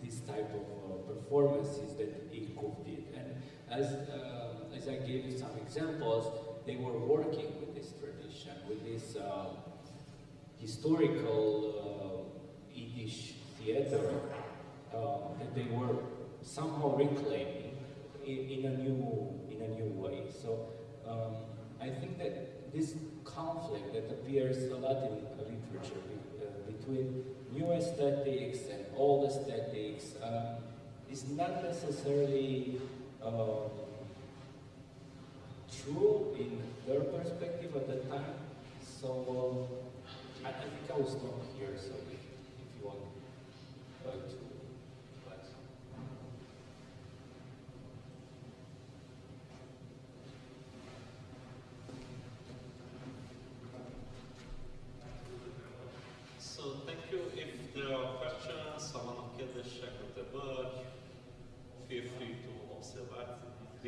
this type of uh, performances that Ilkov did. And as, uh, as I gave you some examples, they were working with this tradition, with this uh, historical uh, Yiddish theater uh, that they were somehow reclaiming in, in, a new in a new way. So um, I think that this conflict that appears a lot in literature uh, between new aesthetics and old aesthetics um, is not necessarily um, true in their perspective at the time. So um, I, I, think I will stop here. So if, if you want uh,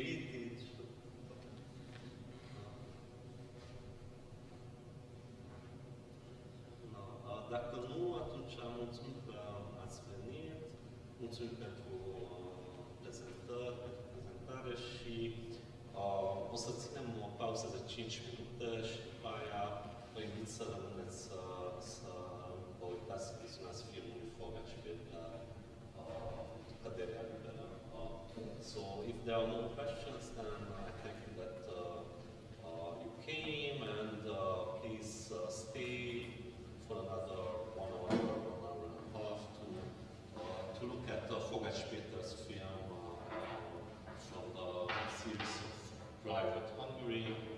observe, read it. No, dacă nu, atunci mulțumim că ați venit, mulțumim pentru prezentări, pentru prezentare și uh, o să ținem o pauză de 5 minute și după aia vă invit să rămâneți să, să vă uitați, să vizionați filmul Foga și Belga, uh, Căderea Liberă. So if there are no questions, then uh, I thank you that uh, uh, you came and please stay for another one hour, one hour and a half to, to look at uh, Fogás Péter's film from the series of Private Hungary.